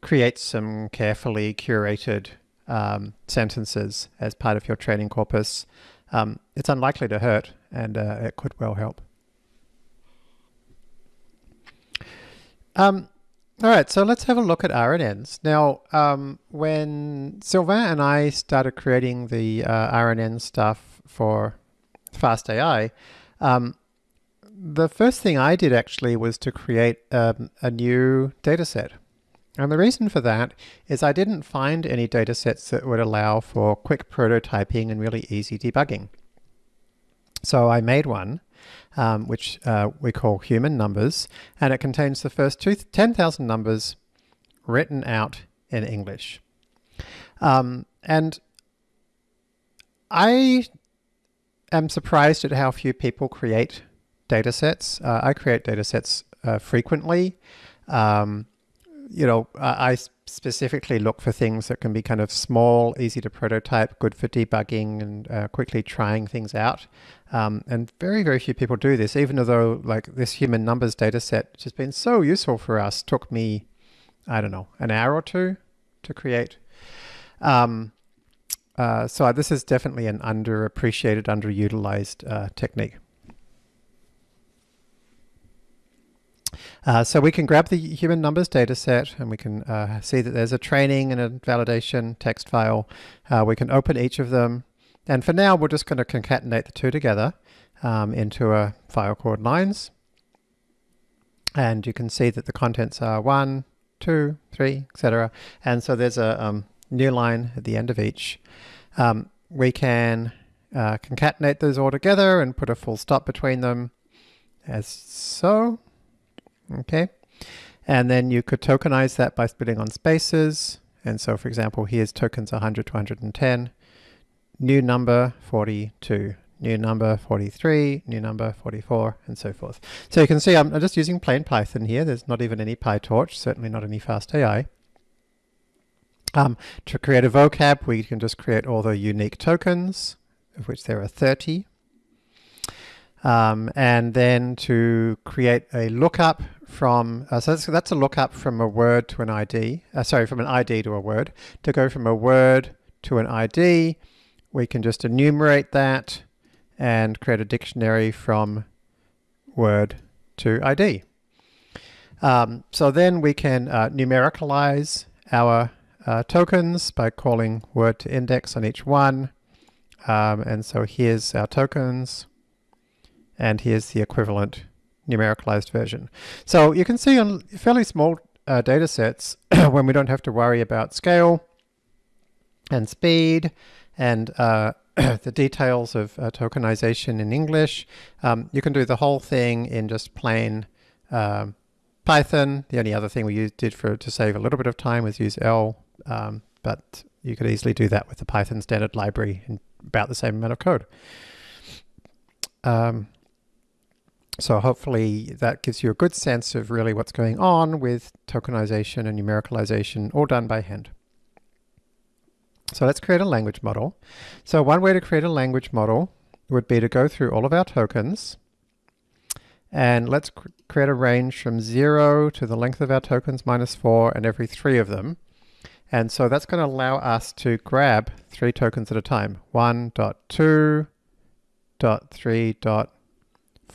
create some carefully curated um, sentences as part of your training corpus. Um, it's unlikely to hurt and uh, it could well help. Um, all right, so let's have a look at RNNs. Now, um, when Sylvain and I started creating the uh, RNN stuff for FastAI, um, the first thing I did actually was to create um, a new dataset. And the reason for that is I didn't find any datasets that would allow for quick prototyping and really easy debugging. So I made one, um, which uh, we call human numbers, and it contains the first 10,000 numbers written out in English. Um, and I am surprised at how few people create datasets. Uh, I create datasets uh, frequently. Um, you know, I specifically look for things that can be kind of small, easy to prototype, good for debugging and uh, quickly trying things out. Um, and very, very few people do this, even though like this human numbers data set, which has been so useful for us, took me, I don't know, an hour or two to create. Um, uh, so this is definitely an underappreciated, underutilized uh, technique. Uh, so we can grab the human numbers data set and we can uh, see that there's a training and a validation text file. Uh, we can open each of them. And for now, we're just going to concatenate the two together um, into a file called lines. And you can see that the contents are one, two, three, etc. And so there's a um, new line at the end of each. Um, we can uh, concatenate those all together and put a full stop between them as so. Okay. And then you could tokenize that by splitting on spaces. And so, for example, here's tokens 100 to 110, new number 42, new number 43, new number 44, and so forth. So you can see I'm, just using plain Python here. There's not even any PyTorch, certainly not any FastAI. Um, to create a vocab, we can just create all the unique tokens, of which there are 30. Um, and then to create a lookup from, uh, so that's, that's, a lookup from a word to an ID, uh, sorry, from an ID to a word. To go from a word to an ID, we can just enumerate that and create a dictionary from word to ID. Um, so then we can uh, numericalize our uh, tokens by calling word to index on each one. Um, and so here's our tokens, and here's the equivalent numericalized version. So you can see on fairly small uh, data sets, when we don't have to worry about scale and speed and uh, the details of uh, tokenization in English. Um, you can do the whole thing in just plain um, Python. The only other thing we used, did for to save a little bit of time was use L, um, but you could easily do that with the Python standard library in about the same amount of code. So hopefully that gives you a good sense of really what's going on with tokenization and numericalization all done by hand. So let's create a language model. So one way to create a language model would be to go through all of our tokens and let's cr create a range from zero to the length of our tokens minus four and every three of them. And so that's going to allow us to grab three tokens at a time. One dot two dot three dot four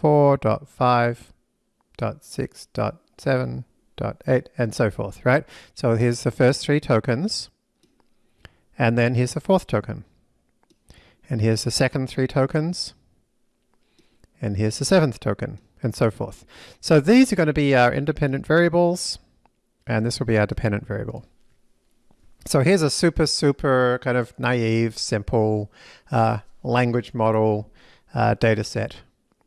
dot five dot six dot seven dot eight and so forth, right? So here's the first three tokens. And then here's the fourth token. And here's the second three tokens. And here's the seventh token, and so forth. So these are going to be our independent variables, and this will be our dependent variable. So here's a super, super kind of naive, simple uh, language model uh, data set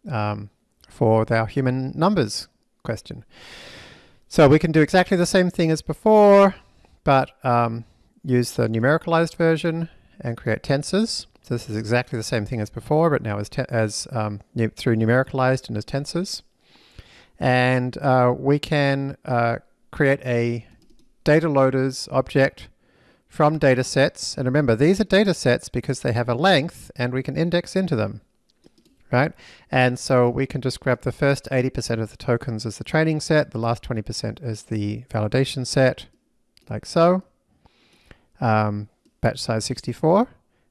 um, for our human numbers question. So we can do exactly the same thing as before, but um, use the numericalized version and create tensors. So this is exactly the same thing as before, but now as, as um, through numericalized and as tensors. And uh, we can uh, create a data loaders object from data sets. And remember, these are data sets because they have a length and we can index into them, right? And so we can just grab the first 80% of the tokens as the training set, the last 20% as the validation set, like so um, batch size 64,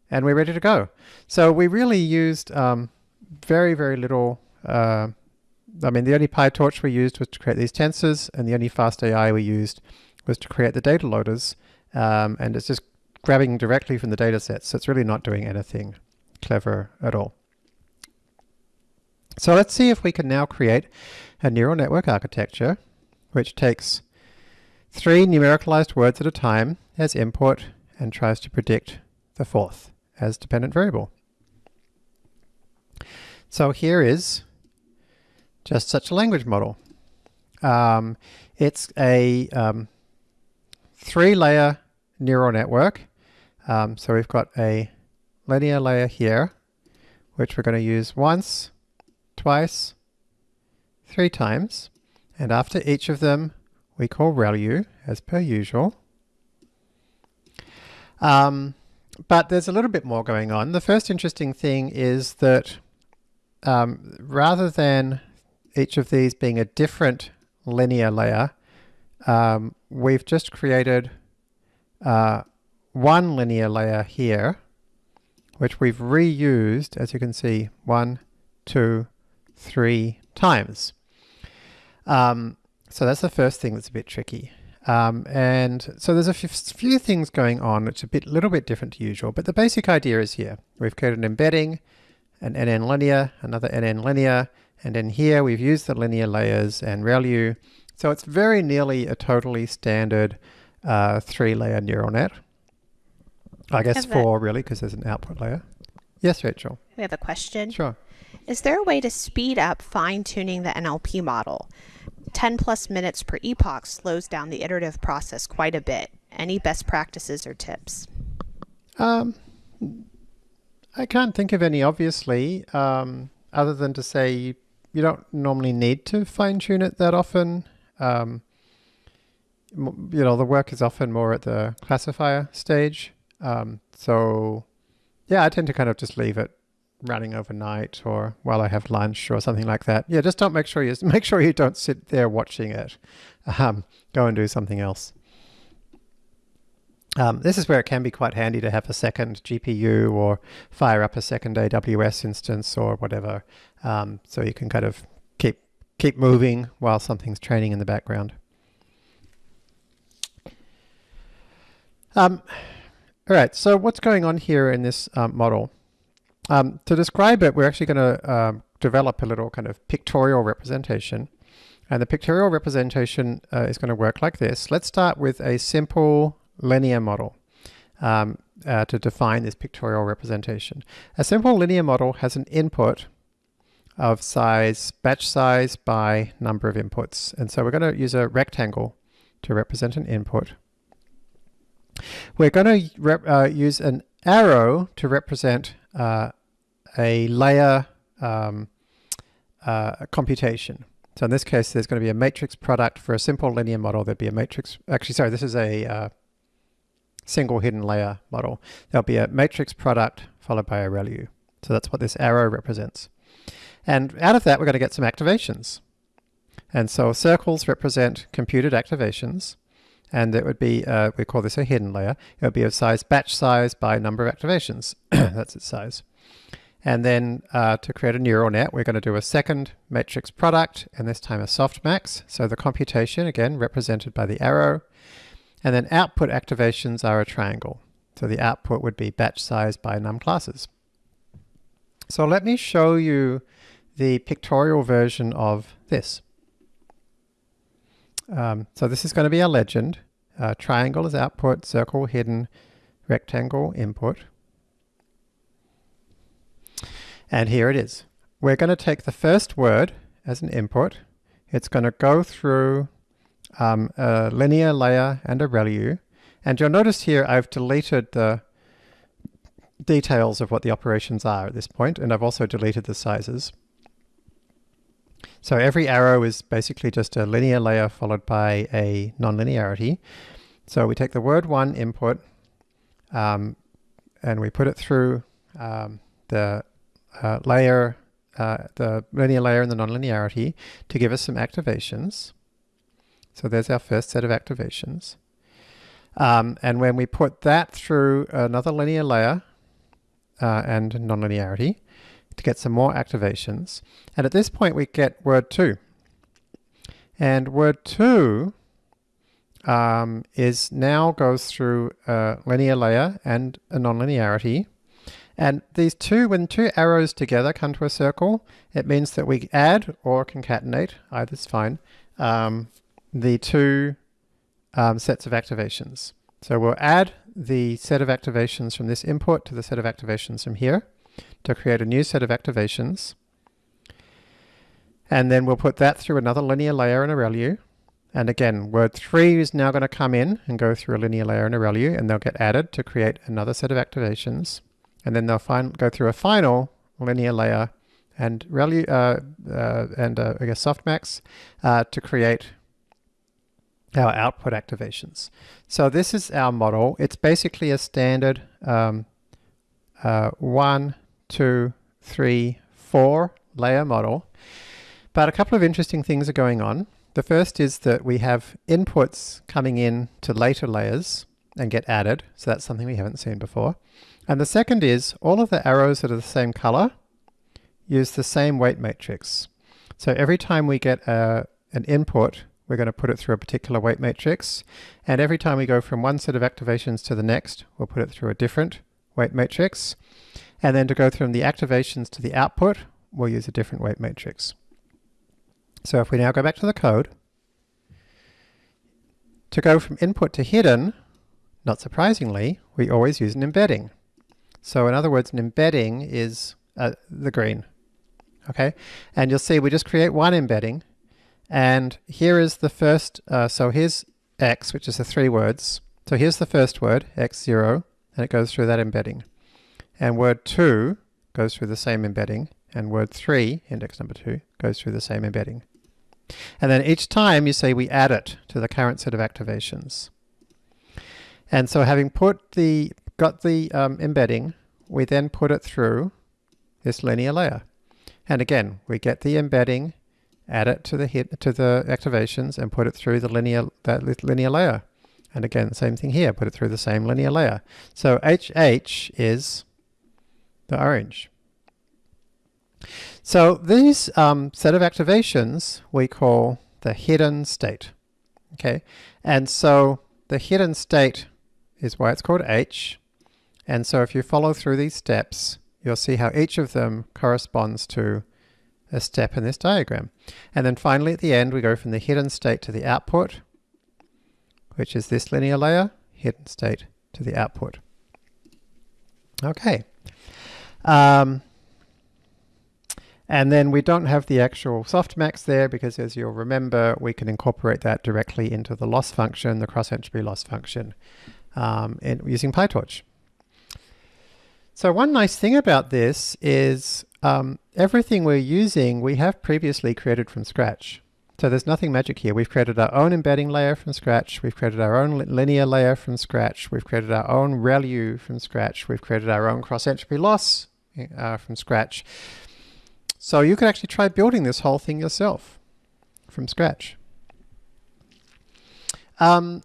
and we're ready to go. So we really used um, very, very little, uh, I mean, the only PyTorch we used was to create these tensors, and the only FastAI we used was to create the data loaders, um, and it's just grabbing directly from the data sets, so it's really not doing anything clever at all. So let's see if we can now create a neural network architecture which takes three numericalized words at a time as input and tries to predict the fourth as dependent variable. So here is just such a language model. Um, it's a um, three-layer neural network. Um, so we've got a linear layer here, which we're going to use once, twice, three times. And after each of them, we call ReLU as per usual. Um, but there's a little bit more going on. The first interesting thing is that um, rather than each of these being a different linear layer, um, we've just created uh, one linear layer here, which we've reused, as you can see, one, two, three times. Um, so that's the first thing that's a bit tricky. Um, and so there's a few things going on. It's a bit, little bit different to usual, but the basic idea is here. We've created an embedding, an NN linear, another NN linear, And then here we've used the linear layers and ReLU. So it's very nearly a totally standard uh, three-layer neural net. I guess four, really, because there's an output layer. Yes, Rachel. We have a question. Sure. Is there a way to speed up fine tuning the NLP model? 10 plus minutes per epoch slows down the iterative process quite a bit. Any best practices or tips? Um, I can't think of any, obviously, um, other than to say you, don't normally need to fine tune it that often. Um, you know, the work is often more at the classifier stage. Um, so, yeah, I tend to kind of just leave it running overnight or while I have lunch or something like that. Yeah, just don't make sure you make sure you don't sit there watching it. Um, go and do something else. Um, this is where it can be quite handy to have a second GPU or fire up a second AWS instance or whatever, um, so you can kind of keep keep moving while something's training in the background. Um, all right, so what's going on here in this um, model? Um, to describe it, we're actually going to um, develop a little kind of pictorial representation. And the pictorial representation uh, is going to work like this. Let's start with a simple linear model um, uh, to define this pictorial representation. A simple linear model has an input of size, batch size by number of inputs. And so we're going to use a rectangle to represent an input. We're going to uh, use an arrow to represent uh, a layer um, uh, computation. So in this case, there's going to be a matrix product for a simple linear model. There'd be a matrix, actually, sorry, this is a uh, single hidden layer model. There'll be a matrix product followed by a ReLU. So that's what this arrow represents. And out of that, we're going to get some activations. And so circles represent computed activations. And it would be, uh, we call this a hidden layer. It would be of size batch size by number of activations. that's its size. And then uh, to create a neural net, we're going to do a second matrix product, and this time a softmax. So the computation, again, represented by the arrow. And then output activations are a triangle. So the output would be batch size by num classes. So let me show you the pictorial version of this. Um, so this is going to be a legend. Uh, triangle is output, circle hidden, rectangle input. And here it is. We're going to take the first word as an input. It's going to go through um, a linear layer and a ReLU. And you'll notice here I've deleted the details of what the operations are at this point, and I've also deleted the sizes. So every arrow is basically just a linear layer followed by a nonlinearity. So we take the word one input um, and we put it through um, the uh, layer, uh, the linear layer and the nonlinearity to give us some activations. So there's our first set of activations. Um, and when we put that through another linear layer uh, and nonlinearity to get some more activations. And at this point we get word 2. And word 2 um, is now goes through a linear layer and a nonlinearity and these two, when two arrows together come to a circle, it means that we add or concatenate, either's fine, um, the two um, sets of activations. So we'll add the set of activations from this input to the set of activations from here to create a new set of activations. And then we'll put that through another linear layer and a ReLU. And again, word 3 is now going to come in and go through a linear layer and a ReLU, and they'll get added to create another set of activations and then they'll go through a final linear layer and ReLU, uh, uh, and uh, I guess softmax uh, to create our output activations. So this is our model. It's basically a standard um, uh, one, two, three, four layer model. But a couple of interesting things are going on. The first is that we have inputs coming in to later layers and get added. So that's something we haven't seen before. And the second is all of the arrows that are the same color use the same weight matrix. So every time we get a, an input, we're going to put it through a particular weight matrix. And every time we go from one set of activations to the next, we'll put it through a different weight matrix. And then to go from the activations to the output, we'll use a different weight matrix. So if we now go back to the code, to go from input to hidden, not surprisingly, we always use an embedding. So in other words, an embedding is uh, the green. Okay, and you'll see we just create one embedding, and here is the first, uh, so here's x, which is the three words. So here's the first word, x0, and it goes through that embedding. And word 2 goes through the same embedding, and word 3, index number 2, goes through the same embedding. And then each time you say we add it to the current set of activations. And so having put the, got the um, embedding, we then put it through this linear layer. And again, we get the embedding, add it to the hit, to the activations and put it through the linear, that linear layer. And again, same thing here, put it through the same linear layer. So HH is the orange. So these um, set of activations we call the hidden state. Okay, and so the hidden state is why it's called H. And so if you follow through these steps, you'll see how each of them corresponds to a step in this diagram. And then finally at the end we go from the hidden state to the output, which is this linear layer, hidden state to the output. Okay. Um, and then we don't have the actual softmax there because as you'll remember, we can incorporate that directly into the loss function, the cross entropy loss function, um, in, using PyTorch. So one nice thing about this is um, everything we're using, we have previously created from scratch. So there's nothing magic here. We've created our own embedding layer from scratch. We've created our own linear layer from scratch. We've created our own ReLU from scratch. We've created our own cross entropy loss uh, from scratch. So you could actually try building this whole thing yourself from scratch. Um,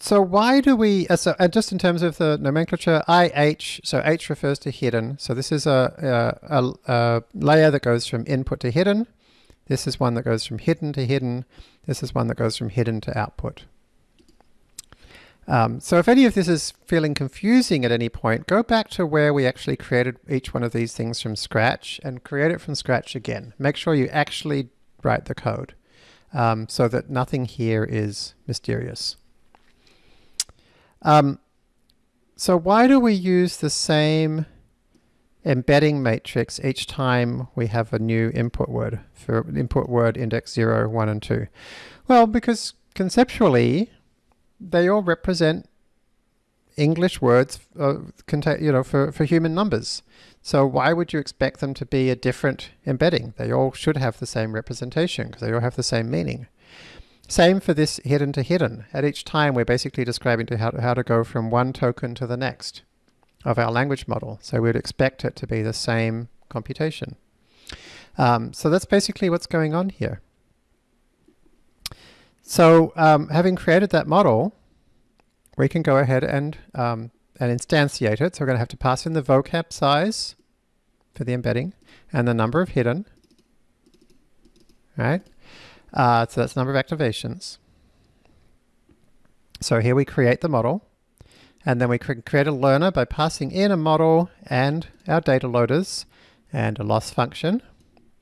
so why do we, uh, so, uh, just in terms of the nomenclature, IH, so H refers to hidden. So this is a, a, a, layer that goes from input to hidden. This is one that goes from hidden to hidden. This is one that goes from hidden to output. Um, so if any of this is feeling confusing at any point, go back to where we actually created each one of these things from scratch and create it from scratch again. Make sure you actually write the code um, so that nothing here is mysterious. Um, so why do we use the same embedding matrix each time we have a new input word for input word index 0, 1, and 2? Well, because conceptually, they all represent English words uh, you know, for, for human numbers. So why would you expect them to be a different embedding? They all should have the same representation because they all have the same meaning. Same for this hidden to hidden. At each time, we're basically describing to how, to how to go from one token to the next of our language model. So we'd expect it to be the same computation. Um, so that's basically what's going on here. So um, having created that model, we can go ahead and, um, and instantiate it. So we're going to have to pass in the vocab size for the embedding and the number of hidden, right? Uh, so that's the number of activations. So here we create the model and then we can create a learner by passing in a model and our data loaders and a loss function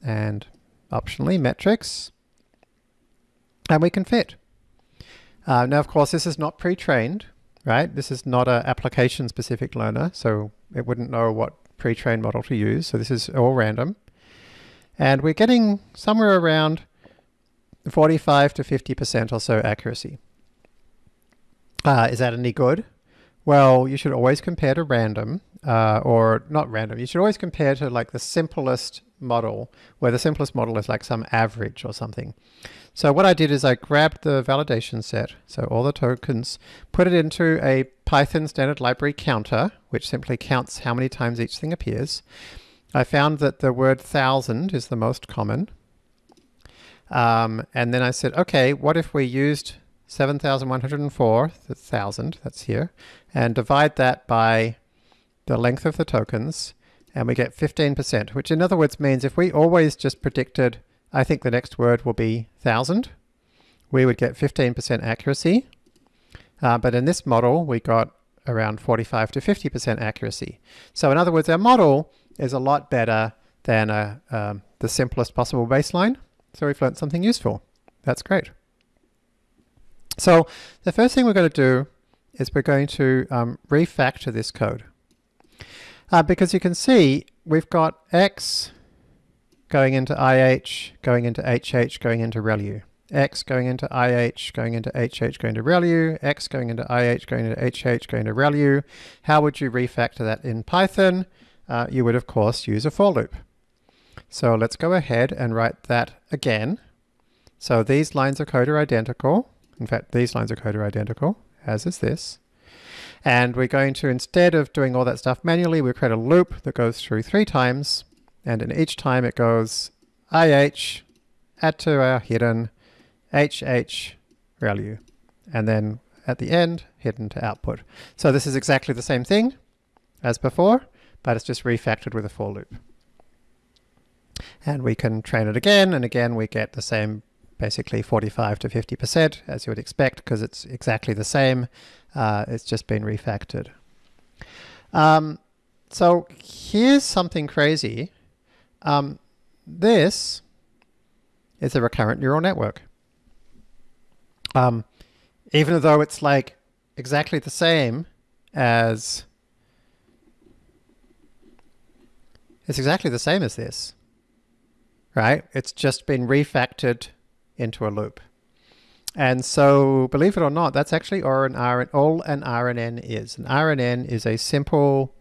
and optionally metrics and we can fit. Uh, now of course this is not pre-trained right this is not an application specific learner so it wouldn't know what pre-trained model to use so this is all random and we're getting somewhere around 45 to 50% or so accuracy. Uh, is that any good? Well, you should always compare to random, uh, or not random, you should always compare to like the simplest model, where the simplest model is like some average or something. So what I did is I grabbed the validation set, so all the tokens, put it into a Python standard library counter, which simply counts how many times each thing appears. I found that the word thousand is the most common, um, and then I said, okay, what if we used 7,104, the thousand, that's here, and divide that by the length of the tokens, and we get 15%, which in other words means if we always just predicted, I think the next word will be thousand, we would get 15% accuracy. Uh, but in this model, we got around 45 to 50% accuracy. So in other words, our model is a lot better than a, um, the simplest possible baseline. So we've learned something useful. That's great. So the first thing we're going to do is we're going to um, refactor this code. Uh, because you can see we've got x going into IH, going into HH, going into ReLU. X going into IH, going into HH, going to ReLU, X going into IH, going into HH, going to ReLU. How would you refactor that in Python? Uh, you would, of course, use a for loop. So let's go ahead and write that again. So these lines of code are identical. In fact, these lines of code are identical, as is this. And we're going to, instead of doing all that stuff manually, we create a loop that goes through three times. And in each time it goes IH, add to our hidden, HH value. And then at the end, hidden to output. So this is exactly the same thing as before, but it's just refactored with a for loop. And we can train it again, and again we get the same basically 45 to 50% as you would expect because it's exactly the same. Uh, it's just been refactored. Um, so here's something crazy. Um, this is a recurrent neural network. Um, even though it's like exactly the same as it's exactly the same as this, right? It's just been refactored into a loop. And so, believe it or not, that's actually all an, RN, all an RNN is. An RNN is a simple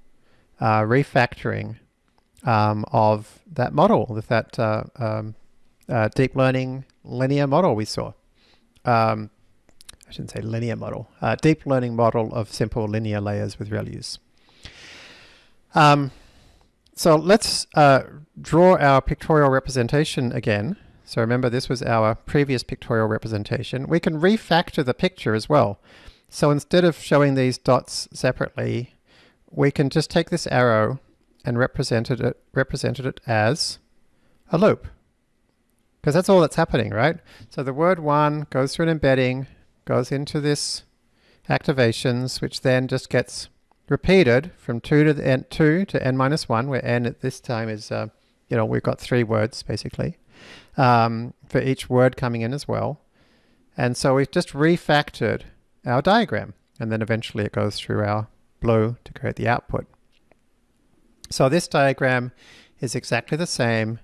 uh, refactoring um, of that model, with that uh, um, uh, deep learning linear model we saw. Um, I shouldn't say linear model, uh, deep learning model of simple linear layers with ReLUs. Um, so let's uh, draw our pictorial representation again. So remember this was our previous pictorial representation. We can refactor the picture as well. So instead of showing these dots separately, we can just take this arrow and represented it, represented it as a loop. Because that's all that's happening, right? So the word one goes through an embedding, goes into this activations, which then just gets repeated from 2 to the n, 2 to n minus 1, where n at this time is, uh, you know, we've got three words basically um, for each word coming in as well. And so we've just refactored our diagram and then eventually it goes through our blue to create the output. So this diagram is exactly the same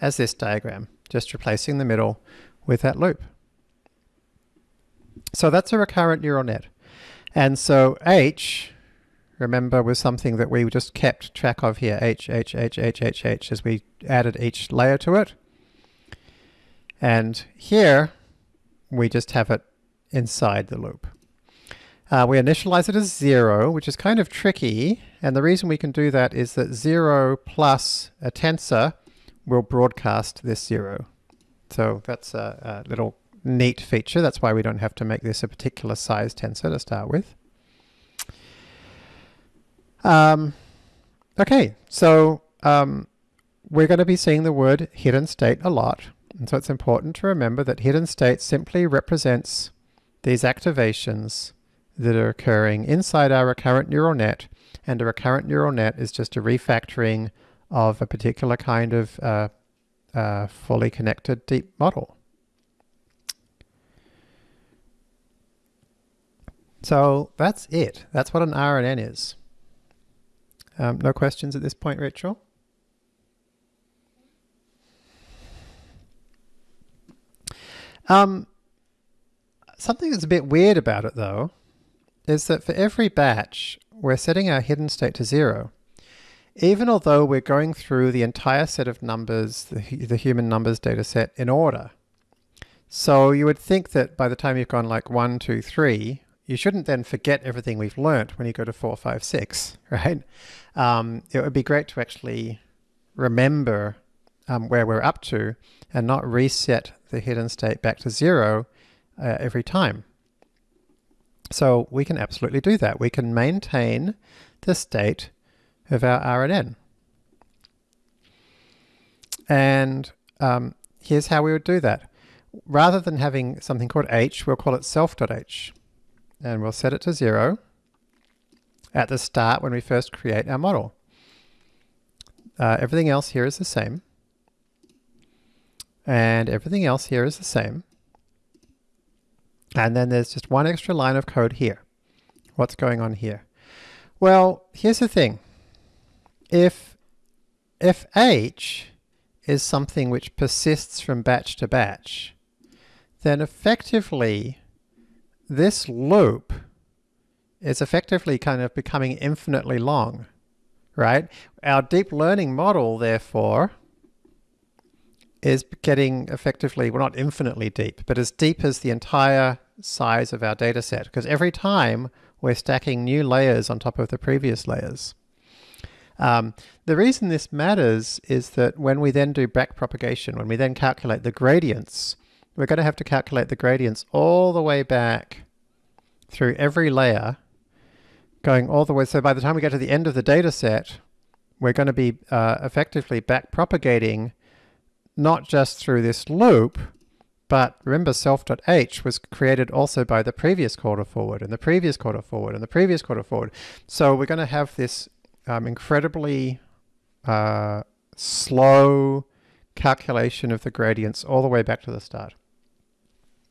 as this diagram, just replacing the middle with that loop. So that's a recurrent neural net. And so H, remember, was something that we just kept track of here, H, H, H, H, H, H, as we added each layer to it. And here, we just have it inside the loop. Uh, we initialize it as zero, which is kind of tricky. And the reason we can do that is that zero plus a tensor will broadcast this zero. So that's a, a little neat feature. That's why we don't have to make this a particular size tensor to start with. Um, okay, so um, we're going to be seeing the word hidden state a lot. And so it's important to remember that hidden state simply represents these activations that are occurring inside our recurrent neural net. And a recurrent neural net is just a refactoring of a particular kind of uh, uh, fully connected deep model. So that's it. That's what an RNN is. Um, no questions at this point, Rachel? Um, something that's a bit weird about it though, is that for every batch, we're setting our hidden state to zero. Even although we're going through the entire set of numbers, the, the human numbers data set in order. So you would think that by the time you've gone like one, two, three, you shouldn't then forget everything we've learnt when you go to four, five, six, right? Um, it would be great to actually remember um, where we're up to and not reset the hidden state back to zero uh, every time. So we can absolutely do that. We can maintain the state of our RNN. And um, here's how we would do that. Rather than having something called h, we'll call it self.h. And we'll set it to zero at the start when we first create our model. Uh, everything else here is the same. And everything else here is the same. And then there's just one extra line of code here. What's going on here? Well, here's the thing. If, if h is something which persists from batch to batch, then effectively this loop is effectively kind of becoming infinitely long, right? Our deep learning model, therefore, is getting effectively, well, not infinitely deep, but as deep as the entire size of our data set, because every time we're stacking new layers on top of the previous layers. Um, the reason this matters is that when we then do backpropagation, when we then calculate the gradients, we're going to have to calculate the gradients all the way back through every layer, going all the way. So by the time we get to the end of the data set, we're going to be uh, effectively backpropagating not just through this loop, but remember self.h was created also by the previous quarter forward and the previous quarter forward and the previous quarter forward. So we're going to have this um, incredibly uh, slow calculation of the gradients all the way back to the start.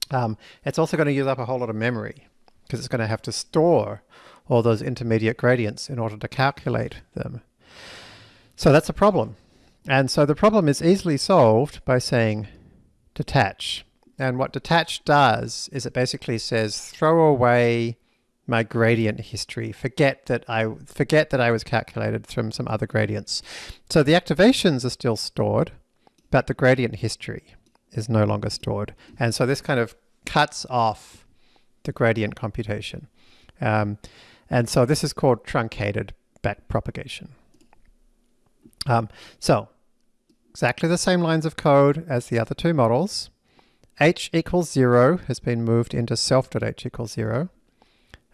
Um, it's also going to use up a whole lot of memory because it's going to have to store all those intermediate gradients in order to calculate them. So that's a problem. And so the problem is easily solved by saying detach. And what detach does is it basically says throw away my gradient history. Forget that I forget that I was calculated from some other gradients. So the activations are still stored, but the gradient history is no longer stored. And so this kind of cuts off the gradient computation. Um, and so this is called truncated backpropagation. Um, so exactly the same lines of code as the other two models. h equals 0 has been moved into self.h equals 0.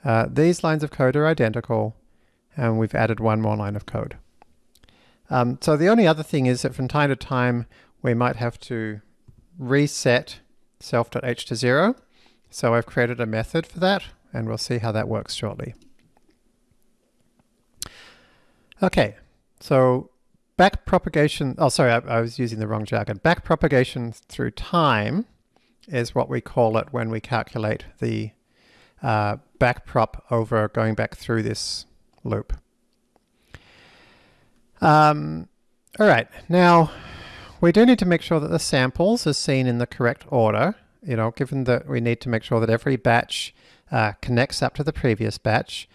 Uh, these lines of code are identical, and we've added one more line of code. Um, so the only other thing is that from time to time, we might have to reset self.h to 0. So I've created a method for that, and we'll see how that works shortly. Okay, so backpropagation, oh sorry, I, I, was using the wrong jargon. Back propagation through time is what we call it when we calculate the uh, backprop over going back through this loop. Um, all right, now we do need to make sure that the samples are seen in the correct order, you know, given that we need to make sure that every batch uh, connects up to the previous batch.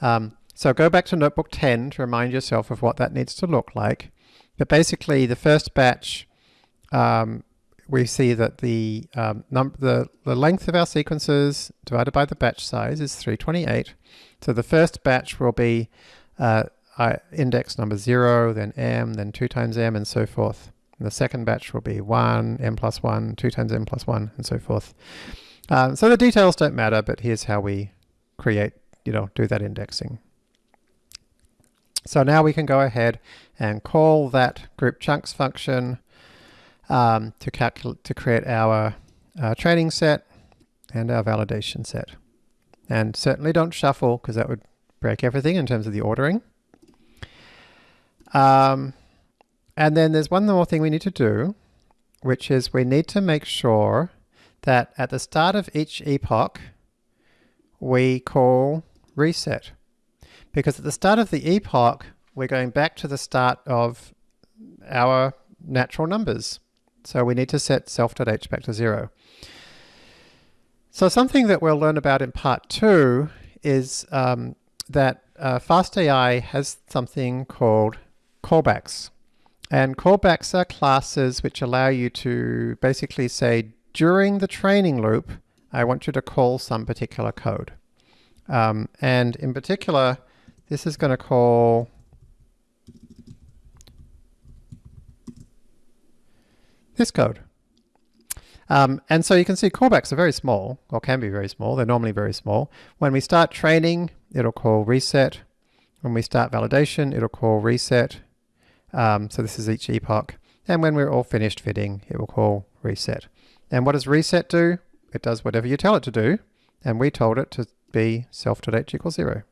Um, so go back to notebook 10 to remind yourself of what that needs to look like. But basically the first batch, um, we see that the, um, the, the length of our sequences divided by the batch size is 328. So the first batch will be uh, index number 0, then m, then 2 times m, and so forth. And the second batch will be 1, m plus 1, 2 times m plus 1, and so forth. Um, so the details don't matter, but here's how we create, you know, do that indexing. So now we can go ahead and call that group chunks function um, to calculate to create our uh, training set and our validation set. And certainly don't shuffle because that would break everything in terms of the ordering. Um, and then there's one more thing we need to do, which is we need to make sure that at the start of each epoch, we call reset. Because at the start of the epoch, we're going back to the start of our natural numbers. So we need to set self.h back to zero. So something that we'll learn about in part two is um, that uh, FastAI has something called callbacks. And callbacks are classes which allow you to basically say, during the training loop, I want you to call some particular code. Um, and in particular, this is going to call this code. Um, and so you can see callbacks are very small, or can be very small. They're normally very small. When we start training, it'll call reset. When we start validation, it'll call reset. Um, so this is each epoch. And when we're all finished fitting, it will call reset. And what does reset do? It does whatever you tell it to do. And we told it to be self.h equals zero.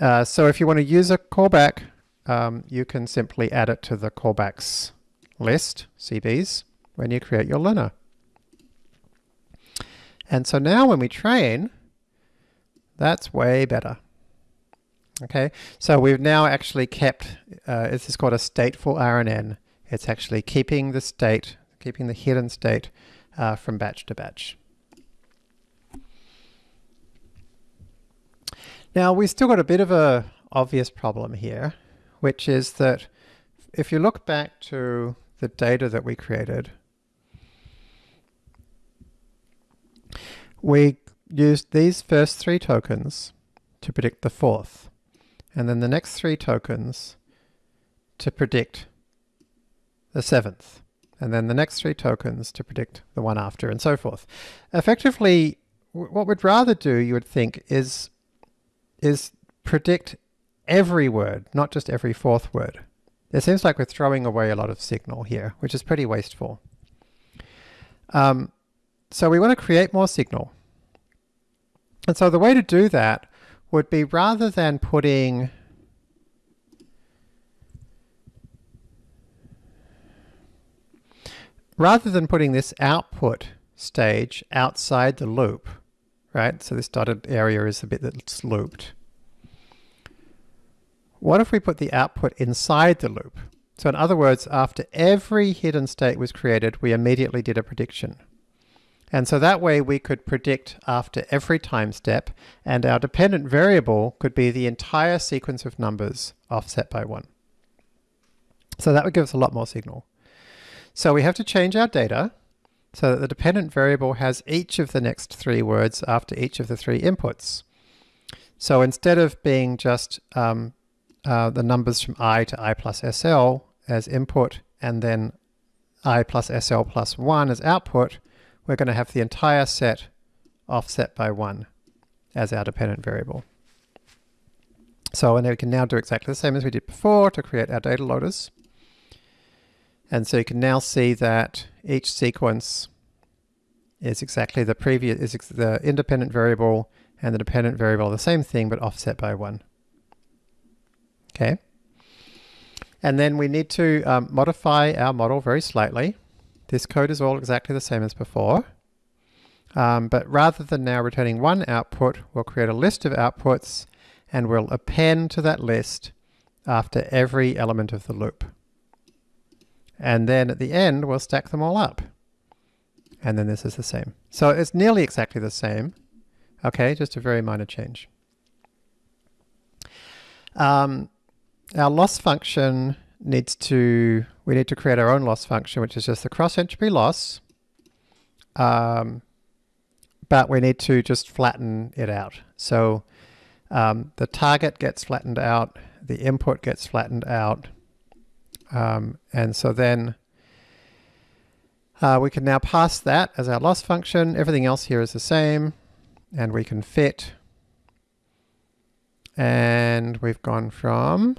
Uh, so if you want to use a callback, um, you can simply add it to the callbacks list, CBs, when you create your learner. And so now when we train, that's way better. Okay, so we've now actually kept, uh, this is called a stateful RNN. It's actually keeping the state, keeping the hidden state uh, from batch to batch. Now we've still got a bit of a obvious problem here, which is that if you look back to the data that we created, we used these first three tokens to predict the fourth and then the next three tokens to predict the seventh, and then the next three tokens to predict the one after, and so forth. Effectively, what we'd rather do, you would think, is, is predict every word, not just every fourth word. It seems like we're throwing away a lot of signal here, which is pretty wasteful. Um, so we want to create more signal. And so the way to do that would be rather than putting rather than putting this output stage outside the loop, right? So this dotted area is the bit that's looped. What if we put the output inside the loop? So in other words, after every hidden state was created, we immediately did a prediction. And so that way we could predict after every time step, and our dependent variable could be the entire sequence of numbers offset by one. So that would give us a lot more signal. So we have to change our data so that the dependent variable has each of the next three words after each of the three inputs. So instead of being just um, uh, the numbers from i to i plus sl as input and then i plus sl plus 1 as output, we're going to have the entire set offset by 1 as our dependent variable. So and we can now do exactly the same as we did before to create our data loaders. And so you can now see that each sequence is exactly the previous, is the independent variable and the dependent variable the same thing, but offset by 1. Okay. And then we need to um, modify our model very slightly. This code is all exactly the same as before. Um, but rather than now returning one output, we'll create a list of outputs and we'll append to that list after every element of the loop. And then at the end, we'll stack them all up. And then this is the same. So it's nearly exactly the same. Okay, just a very minor change. Um, our loss function needs to, we need to create our own loss function, which is just the cross entropy loss. Um, but we need to just flatten it out. So um, the target gets flattened out, the input gets flattened out. Um, and so then uh, we can now pass that as our loss function. Everything else here is the same. And we can fit. And we've gone from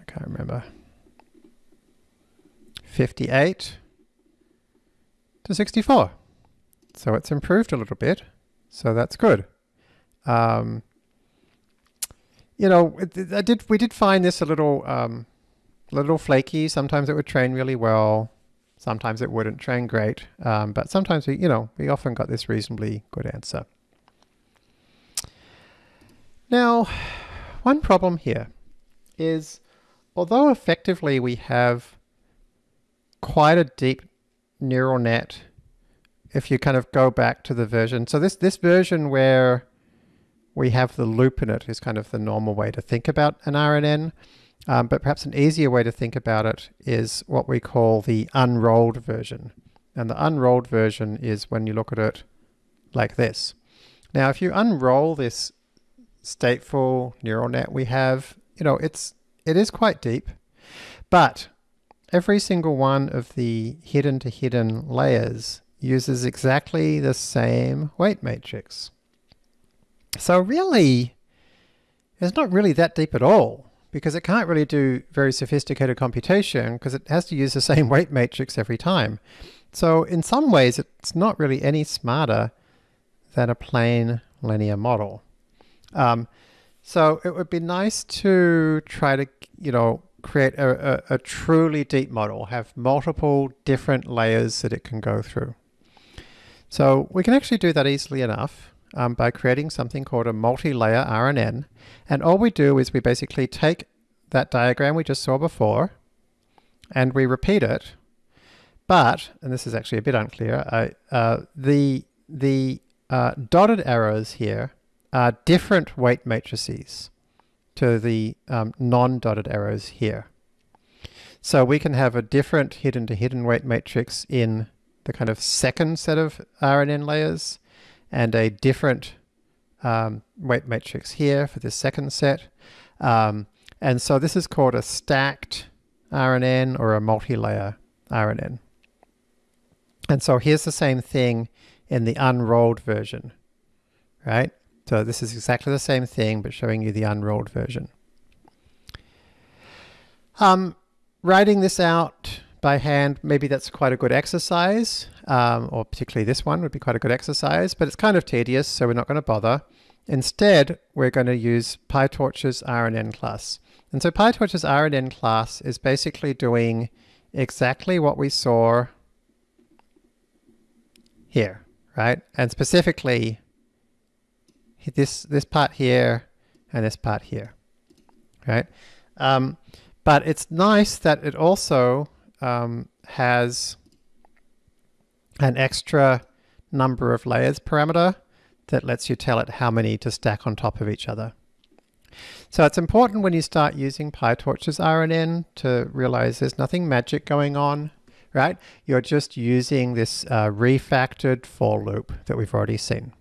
I can't remember. 58 to 64. So it's improved a little bit. So that's good. Um, you know, I did. We did find this a little, um, a little flaky. Sometimes it would train really well. Sometimes it wouldn't train great. Um, but sometimes we, you know, we often got this reasonably good answer. Now, one problem here is although effectively we have quite a deep neural net if you kind of go back to the version. So this, this version where we have the loop in it is kind of the normal way to think about an RNN. Um, but perhaps an easier way to think about it is what we call the unrolled version. And the unrolled version is when you look at it like this. Now, if you unroll this stateful neural net we have, you know, it's it is quite deep, but every single one of the hidden to hidden layers uses exactly the same weight matrix. So really, it's not really that deep at all because it can't really do very sophisticated computation because it has to use the same weight matrix every time. So in some ways, it's not really any smarter than a plain linear model. Um, so it would be nice to try to, you know, create a, a, a truly deep model, have multiple different layers that it can go through. So we can actually do that easily enough um, by creating something called a multi-layer RNN. And all we do is we basically take that diagram we just saw before and we repeat it. But, and this is actually a bit unclear, uh, the, the uh, dotted arrows here are different weight matrices to the um, non-dotted arrows here. So we can have a different hidden to hidden weight matrix in the kind of second set of RNN layers and a different um, weight matrix here for this second set. Um, and so this is called a stacked RNN or a multi-layer RNN. And so here's the same thing in the unrolled version, right? So this is exactly the same thing, but showing you the unrolled version. Um, writing this out by hand, maybe that's quite a good exercise, um, or particularly this one would be quite a good exercise, but it's kind of tedious, so we're not going to bother. Instead, we're going to use PyTorch's RNN class. And so PyTorch's RNN class is basically doing exactly what we saw here, right? And specifically this, this part here and this part here, right? Um, but it's nice that it also um, has an extra number of layers parameter that lets you tell it how many to stack on top of each other. So it's important when you start using PyTorch's RNN to realize there's nothing magic going on, right? You're just using this uh, refactored for loop that we've already seen.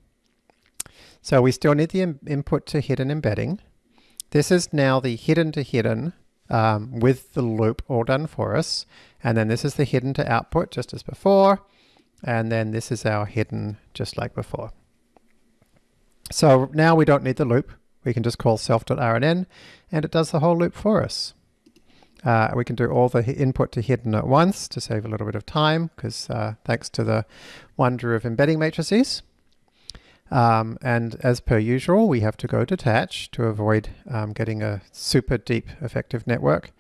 So we still need the input to hidden embedding. This is now the hidden to hidden um, with the loop all done for us. And then this is the hidden to output just as before. And then this is our hidden just like before. So now we don't need the loop. We can just call self.rnn and it does the whole loop for us. Uh, we can do all the input to hidden at once to save a little bit of time because uh, thanks to the wonder of embedding matrices. Um, and as per usual, we have to go detach to avoid um, getting a super deep effective network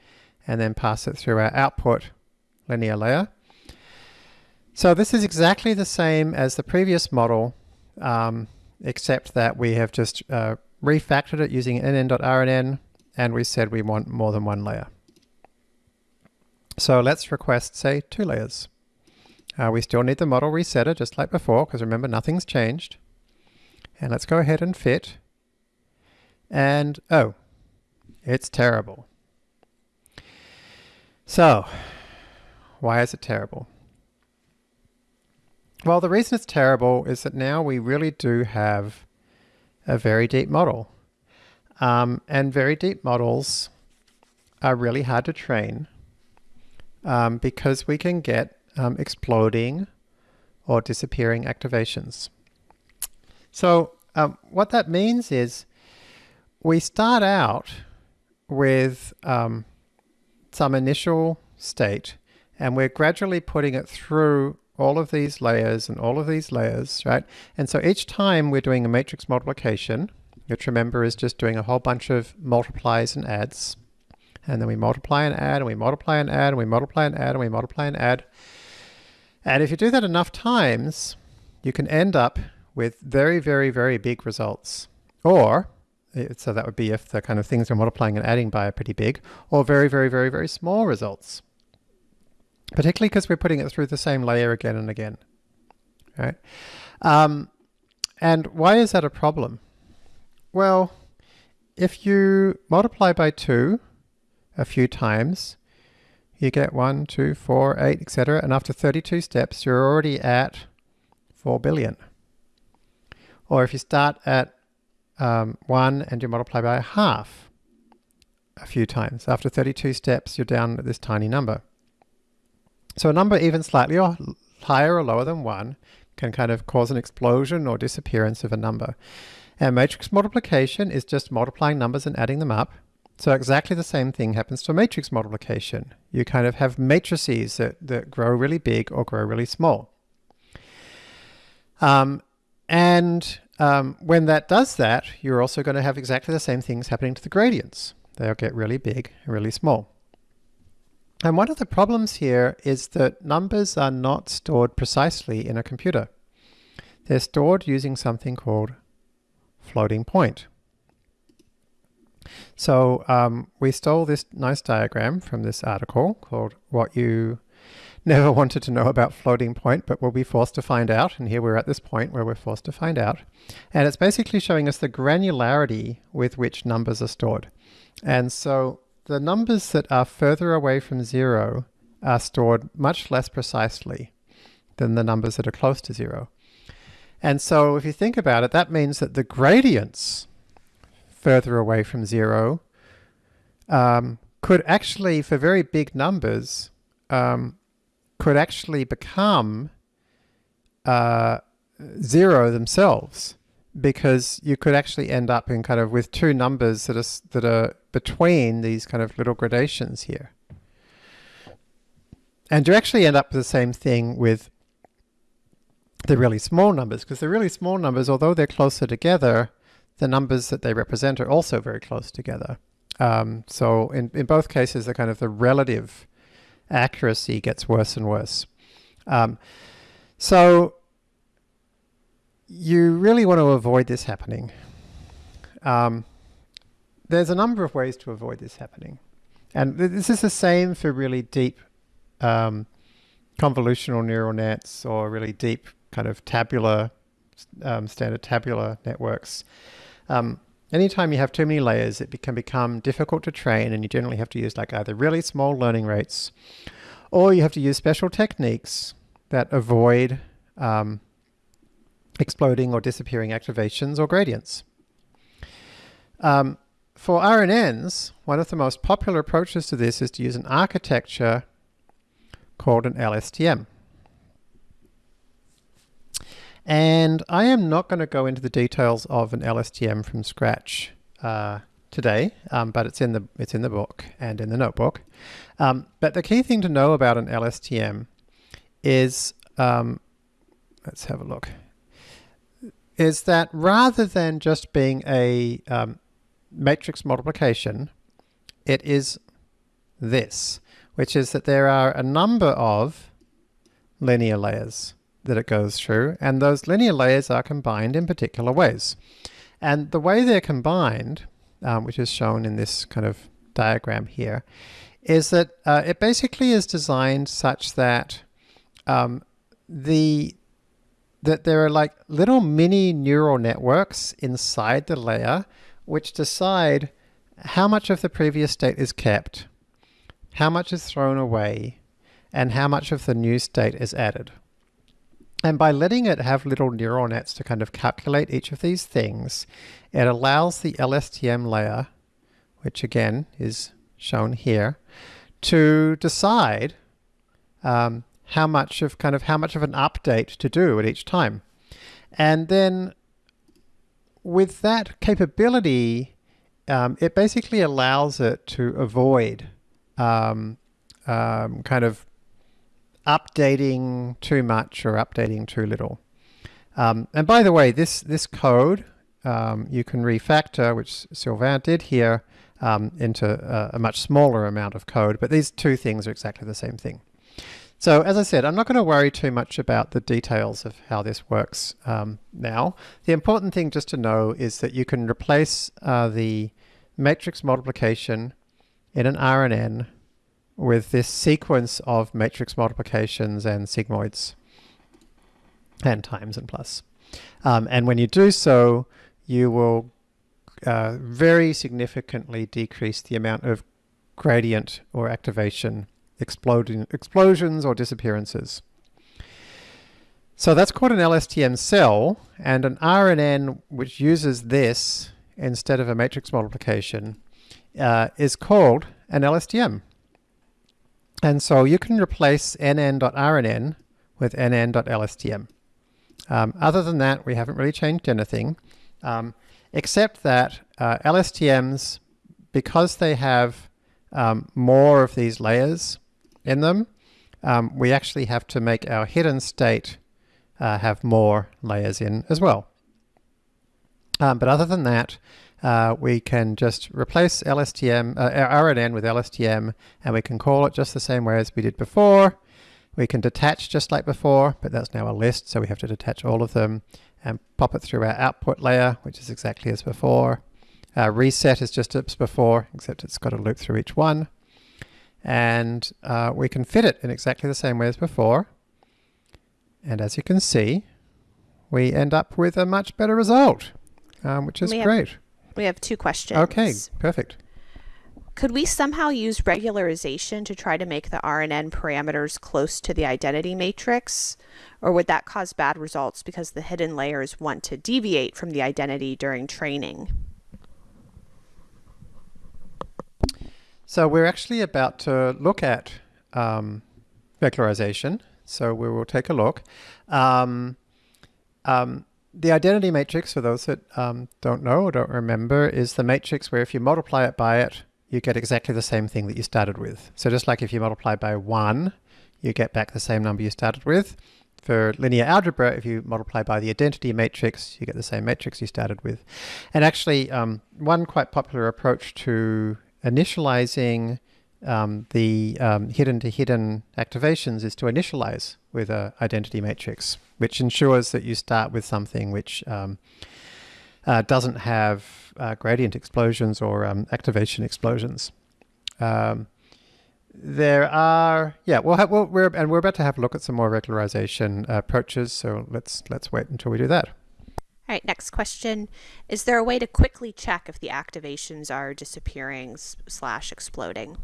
and then pass it through our output linear layer. So this is exactly the same as the previous model, um, except that we have just uh, refactored it using nn.rnn and we said we want more than one layer. So let's request, say, two layers. Uh, we still need the model resetter just like before, because remember, nothing's changed. And let's go ahead and fit. And, oh, it's terrible. So, why is it terrible? Well, the reason it's terrible is that now we really do have a very deep model. Um, and very deep models are really hard to train um, because we can get um, exploding or disappearing activations. So um, what that means is we start out with um, some initial state and we're gradually putting it through all of these layers and all of these layers, right? And so each time we're doing a matrix multiplication, which remember is just doing a whole bunch of multiplies and adds, and then we multiply and add, and we multiply and add, and we multiply and add, and we multiply and add. And if you do that enough times, you can end up with very, very, very big results. Or, eh, so that would be if the kind of things we're multiplying and adding by are pretty big, or very, very, very, very small results. Particularly because we're putting it through the same layer again and again, right? Um, and why is that a problem? Well, if you multiply by 2 a few times, you get 1, 2, 4, 8, etc. And after 32 steps, you're already at 4 billion. Or if you start at um, 1 and you multiply by half a few times, after 32 steps, you're down at this tiny number. So a number even slightly or higher or lower than 1 can kind of cause an explosion or disappearance of a number. And matrix multiplication is just multiplying numbers and adding them up. So exactly the same thing happens to matrix multiplication. You kind of have matrices that, that grow really big or grow really small. Um, and um, when that does that, you're also going to have exactly the same things happening to the gradients. They'll get really big and really small. And one of the problems here is that numbers are not stored precisely in a computer. They're stored using something called floating point. So um, we stole this nice diagram from this article called What You Never Wanted to Know About Floating Point, but will be forced to find out. And here we're at this point where we're forced to find out. And it's basically showing us the granularity with which numbers are stored. And so the numbers that are further away from zero are stored much less precisely than the numbers that are close to zero. And so if you think about it, that means that the gradients further away from zero um, could actually, for very big numbers, um, could actually become uh, zero themselves because you could actually end up in kind of with two numbers that are, that are between these kind of little gradations here. And you actually end up with the same thing with the really small numbers, because the really small numbers, although they're closer together, the numbers that they represent are also very close together. Um, so in, in both cases, the kind of the relative accuracy gets worse and worse. Um, so you really want to avoid this happening. Um, there's a number of ways to avoid this happening. And th this is the same for really deep um, convolutional neural nets or really deep kind of tabular, um, standard tabular networks. Um, anytime you have too many layers, it can become difficult to train and you generally have to use like either really small learning rates or you have to use special techniques that avoid um, exploding or disappearing activations or gradients. Um, for RNNs, one of the most popular approaches to this is to use an architecture called an LSTM. And I am not going to go into the details of an LSTM from scratch uh, today, um, but it's in the it's in the book and in the notebook. Um, but the key thing to know about an LSTM is, um, let's have a look, is that rather than just being a um, matrix multiplication, it is this, which is that there are a number of linear layers that it goes through, and those linear layers are combined in particular ways. And the way they're combined, um, which is shown in this kind of diagram here, is that uh, it basically is designed such that um, the that there are like little mini neural networks inside the layer which decide how much of the previous state is kept, how much is thrown away, and how much of the new state is added. And by letting it have little neural nets to kind of calculate each of these things, it allows the LSTM layer, which again is shown here, to decide um, how much of kind of how much of an update to do at each time. And then with that capability, um, it basically allows it to avoid um, um, kind of updating too much or updating too little. Um, and by the way, this, this code um, you can refactor, which Sylvain did here, um, into a, a, much smaller amount of code, but these two things are exactly the same thing. So as I said, I'm not going to worry too much about the details of how this works um, now. The important thing just to know is that you can replace uh, the matrix multiplication in an RNN with this sequence of matrix multiplications and sigmoids and times and plus. Um, and when you do so, you will uh, very significantly decrease the amount of gradient or activation exploding, explosions or disappearances. So that's called an LSTM cell, and an RNN which uses this instead of a matrix multiplication uh, is called an LSTM. And so you can replace nn.rnn with nn.lstm. Um, other than that, we haven't really changed anything, um, except that uh, LSTMs, because they have um, more of these layers in them, um, we actually have to make our hidden state uh, have more layers in as well. Um, but other than that, uh, we can just replace LSTM, uh, RNN with LSTM, and we can call it just the same way as we did before. We can detach just like before, but that's now a list, so we have to detach all of them and pop it through our output layer, which is exactly as before. Uh, reset is just as before, except it's got a loop through each one. And uh, we can fit it in exactly the same way as before. And as you can see, we end up with a much better result, um, which is we great. Have, we have two questions. Okay, perfect. Could we somehow use regularization to try to make the RNN parameters close to the identity matrix? Or would that cause bad results because the hidden layers want to deviate from the identity during training? So we're actually about to look at um, regularization. So we will take a look. Um, um, the identity matrix, for those that um, don't know or don't remember, is the matrix where if you multiply it by it, you get exactly the same thing that you started with. So just like if you multiply by 1, you get back the same number you started with. For linear algebra, if you multiply by the identity matrix, you get the same matrix you started with. And actually, um, one quite popular approach to initializing um, the um, hidden to hidden activations is to initialize with an identity matrix, which ensures that you start with something which um, uh, doesn't have uh, gradient explosions or um, activation explosions. Um, there are, yeah, we'll have, we'll, we're, and we're about to have a look at some more regularization uh, approaches, so let's, let's wait until we do that. All right, next question. Is there a way to quickly check if the activations are disappearing slash exploding?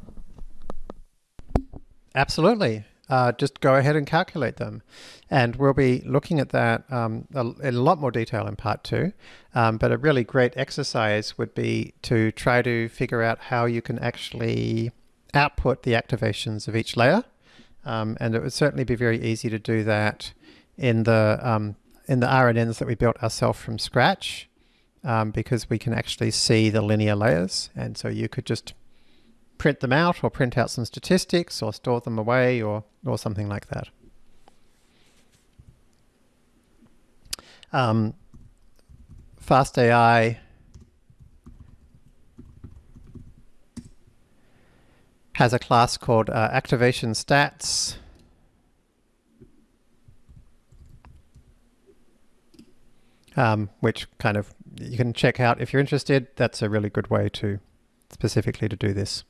Absolutely. Uh, just go ahead and calculate them. And we'll be looking at that um, in a lot more detail in part two. Um, but a really great exercise would be to try to figure out how you can actually output the activations of each layer. Um, and it would certainly be very easy to do that in the, um, in the RNNs that we built ourselves from scratch um, because we can actually see the linear layers. And so you could just print them out or print out some statistics or store them away or, or something like that. Um, FastAI has a class called uh, activation stats. Um, which kind of you can check out if you're interested. That's a really good way to specifically to do this.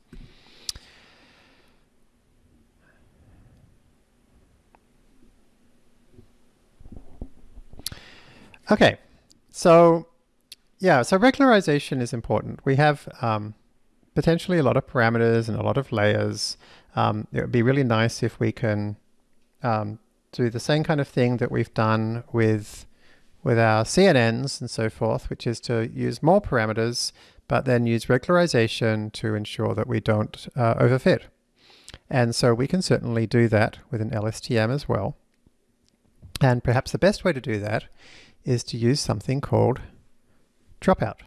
Okay, so yeah, so regularization is important. We have um, potentially a lot of parameters and a lot of layers. Um, it would be really nice if we can um, do the same kind of thing that we've done with with our CNNs and so forth, which is to use more parameters, but then use regularization to ensure that we don't uh, overfit. And so we can certainly do that with an LSTM as well. And perhaps the best way to do that is to use something called dropout.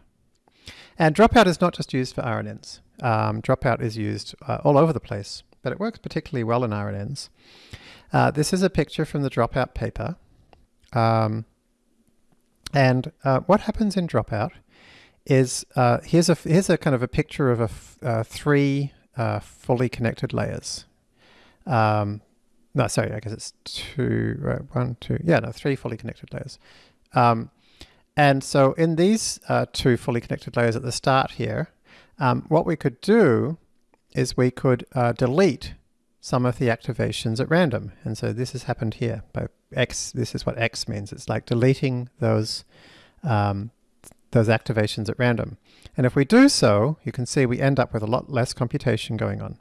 And dropout is not just used for RNNs. Um, dropout is used uh, all over the place, but it works particularly well in RNNs. Uh, this is a picture from the dropout paper. Um, and uh, what happens in dropout is uh, here's a here's a kind of a picture of a uh, three uh, fully connected layers. Um, no, sorry, I guess it's two, right, one, two, yeah, no, three fully connected layers. Um, and so in these uh, two fully connected layers at the start here, um, what we could do is we could uh, delete some of the activations at random. And so this has happened here. By X, this is what X means. It's like deleting those, um, those activations at random. And if we do so, you can see we end up with a lot less computation going on.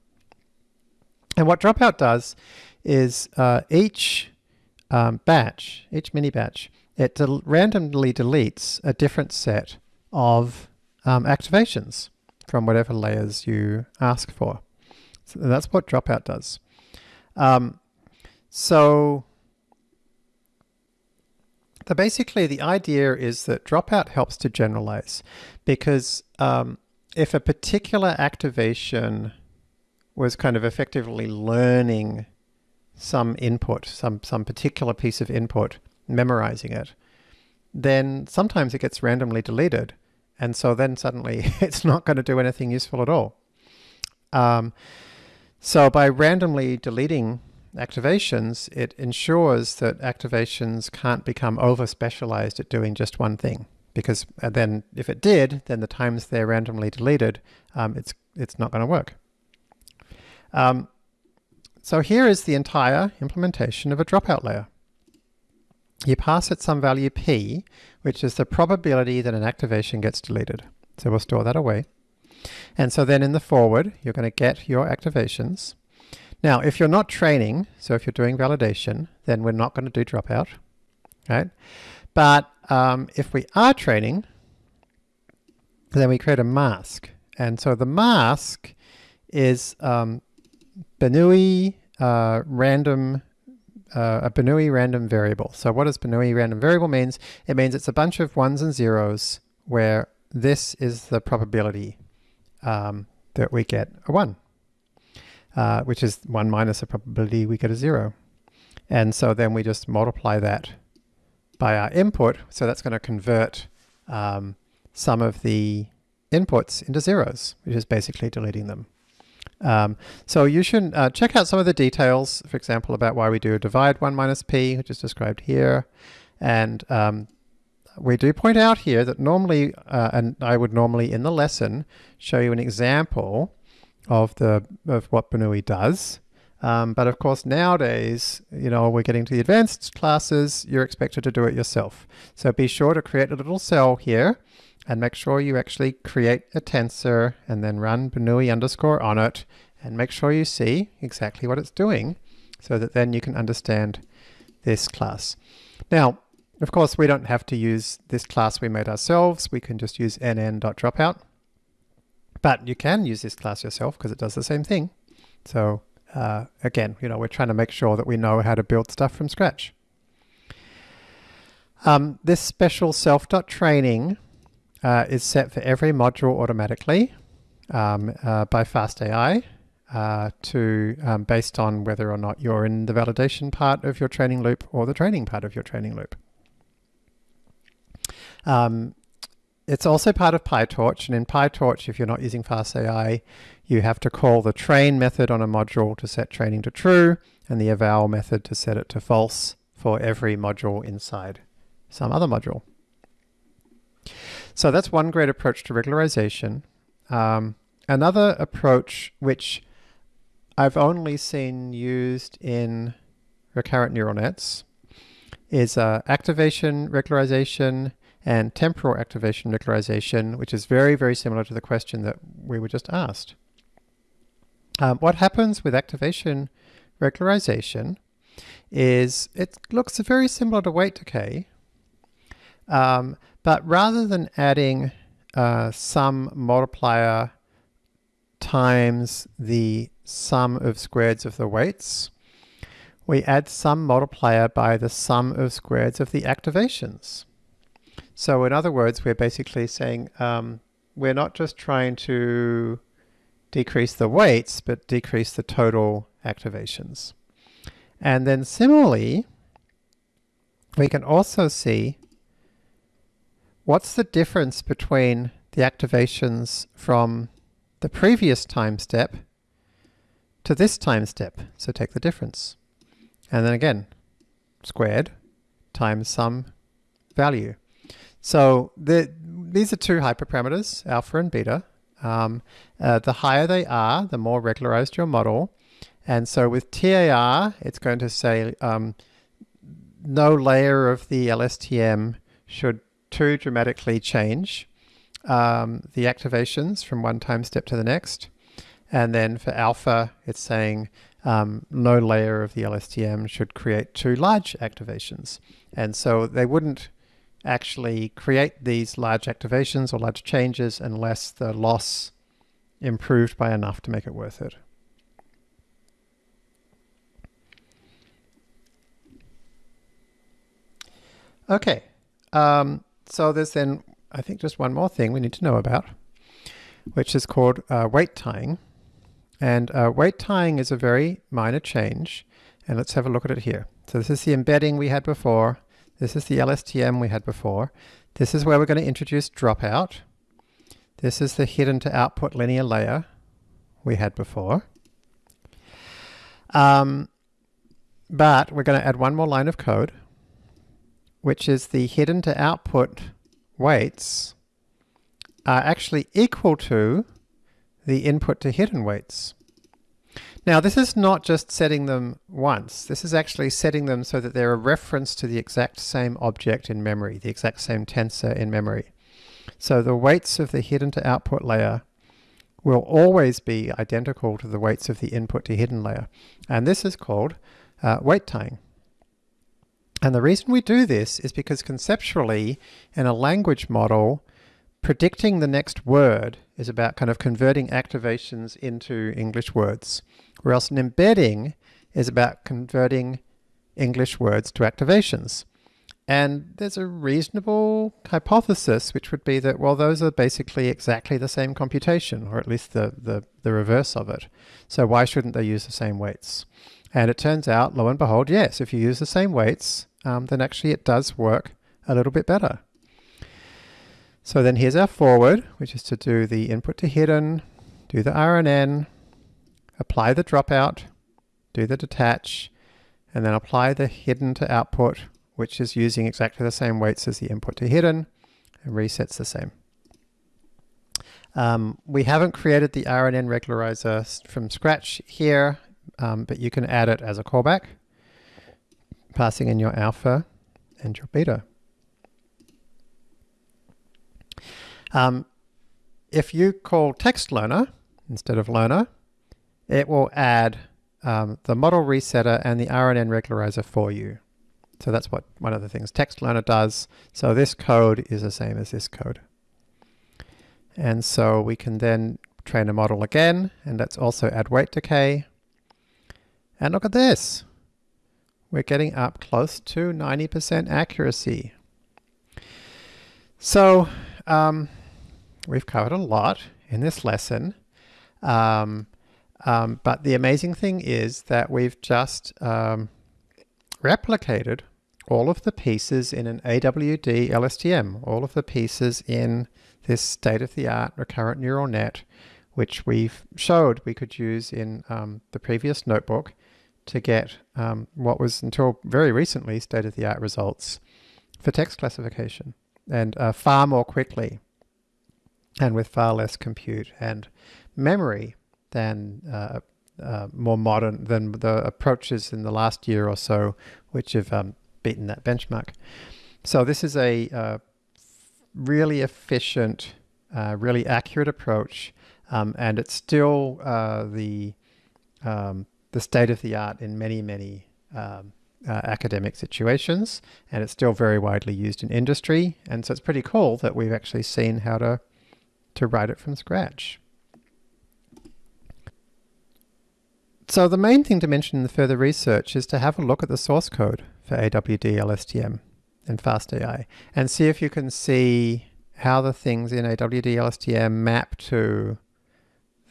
And what dropout does is uh, each um, batch, each mini batch, it del randomly deletes a different set of um, activations from whatever layers you ask for. So that's what dropout does. Um, so the basically the idea is that dropout helps to generalize because um, if a particular activation was kind of effectively learning some input, some, some particular piece of input, memorizing it, then sometimes it gets randomly deleted And so then suddenly it's not going to do anything useful at all. Um, so by randomly deleting activations, it ensures that activations can't become over specialized at doing just one thing. Because uh, then if it did, then the times they're randomly deleted, um, it's, it's not going to work. Um, so here is the entire implementation of a dropout layer. You pass it some value p, which is the probability that an activation gets deleted. So we'll store that away. And so then in the forward, you're going to get your activations. Now, if you're not training, so if you're doing validation, then we're not going to do dropout, right? But um, if we are training, then we create a mask. And so the mask is um, uh, random uh, a Bernoulli random variable. So what does Bernoulli random variable means? It means it's a bunch of ones and zeros where this is the probability um, that we get a 1, uh, which is 1 minus the probability we get a 0. And so then we just multiply that by our input. So that's going to convert um, some of the inputs into zeros, which is basically deleting them. Um, so you should uh, check out some of the details, for example, about why we do a divide 1 minus p, which is described here. And um, we do point out here that normally, uh, and I would normally in the lesson show you an example of the of what Bernoulli does. Um, but of course nowadays, you know, we're getting to the advanced classes, you're expected to do it yourself. So be sure to create a little cell here and make sure you actually create a tensor and then run Bernoulli underscore on it and make sure you see exactly what it's doing so that then you can understand this class. Now, of course, we don't have to use this class we made ourselves. We can just use nn.dropout. But you can use this class yourself because it does the same thing. So uh, again, you know, we're trying to make sure that we know how to build stuff from scratch. Um, this special self.training uh, is set for every module automatically um, uh, by FastAI uh, to um, based on whether or not you're in the validation part of your training loop or the training part of your training loop. Um, it's also part of PyTorch, and in PyTorch, if you're not using FastAI, you have to call the train method on a module to set training to true, and the eval method to set it to false for every module inside some other module. So that's one great approach to regularization. Um, another approach which I've only seen used in recurrent neural nets is uh, activation regularization and temporal activation regularization, which is very, very similar to the question that we were just asked. Um, what happens with activation regularization is it looks very similar to weight decay, um, but rather than adding uh, some multiplier times the sum of squares of the weights, we add some multiplier by the sum of squares of the activations. So in other words, we're basically saying um, we're not just trying to decrease the weights, but decrease the total activations. And then similarly, we can also see what's the difference between the activations from the previous time step to this time step. So take the difference. And then again, squared times some value. So the, these are two hyperparameters, alpha and beta. Um, uh, the higher they are, the more regularized your model. And so with TAR, it's going to say um, no layer of the LSTM should too dramatically change um, the activations from one time step to the next. And then for alpha, it's saying um, no layer of the LSTM should create too large activations. And so they wouldn't actually create these large activations or large changes unless the loss improved by enough to make it worth it. Okay, um, so there's then, I think, just one more thing we need to know about, which is called uh, weight tying. And uh, weight tying is a very minor change, and let's have a look at it here. So this is the embedding we had before, this is the LSTM we had before. This is where we're going to introduce dropout. This is the hidden to output linear layer we had before. Um, but we're going to add one more line of code, which is the hidden to output weights are actually equal to the input to hidden weights. Now this is not just setting them once, this is actually setting them so that they're a reference to the exact same object in memory, the exact same tensor in memory. So the weights of the hidden to output layer will always be identical to the weights of the input to hidden layer. And this is called uh, weight tying. And the reason we do this is because conceptually in a language model, predicting the next word is about kind of converting activations into English words, whereas an embedding is about converting English words to activations. And there's a reasonable hypothesis, which would be that, well, those are basically exactly the same computation, or at least the, the, the reverse of it. So why shouldn't they use the same weights? And it turns out, lo and behold, yes, if you use the same weights, um, then actually it does work a little bit better. So then here's our forward, which is to do the input to hidden, do the RNN, apply the dropout, do the detach, and then apply the hidden to output, which is using exactly the same weights as the input to hidden, and resets the same. Um, we haven't created the RNN regularizer from scratch here, um, but you can add it as a callback, passing in your alpha and your beta. Um, if you call text learner instead of learner, it will add um, the model resetter and the RNN regularizer for you. So that's what one of the things text learner does. So this code is the same as this code. And so we can then train a model again, and let's also add weight decay. And look at this. We're getting up close to 90% accuracy. So um, we've covered a lot in this lesson. Um, um, but the amazing thing is that we've just um, replicated all of the pieces in an AWD LSTM, all of the pieces in this state-of-the-art recurrent neural net, which we've showed we could use in um, the previous notebook to get um, what was until very recently state-of-the-art results for text classification and uh, far more quickly and with far less compute and memory than uh, uh, more modern than the approaches in the last year or so, which have um, beaten that benchmark. So this is a uh, really efficient, uh, really accurate approach, um, and it's still uh, the um, the state of the art in many many um, uh, academic situations, and it's still very widely used in industry. And so it's pretty cool that we've actually seen how to to write it from scratch. So the main thing to mention in the further research is to have a look at the source code for AWD LSTM and FastAI and see if you can see how the things in AWD LSTM map to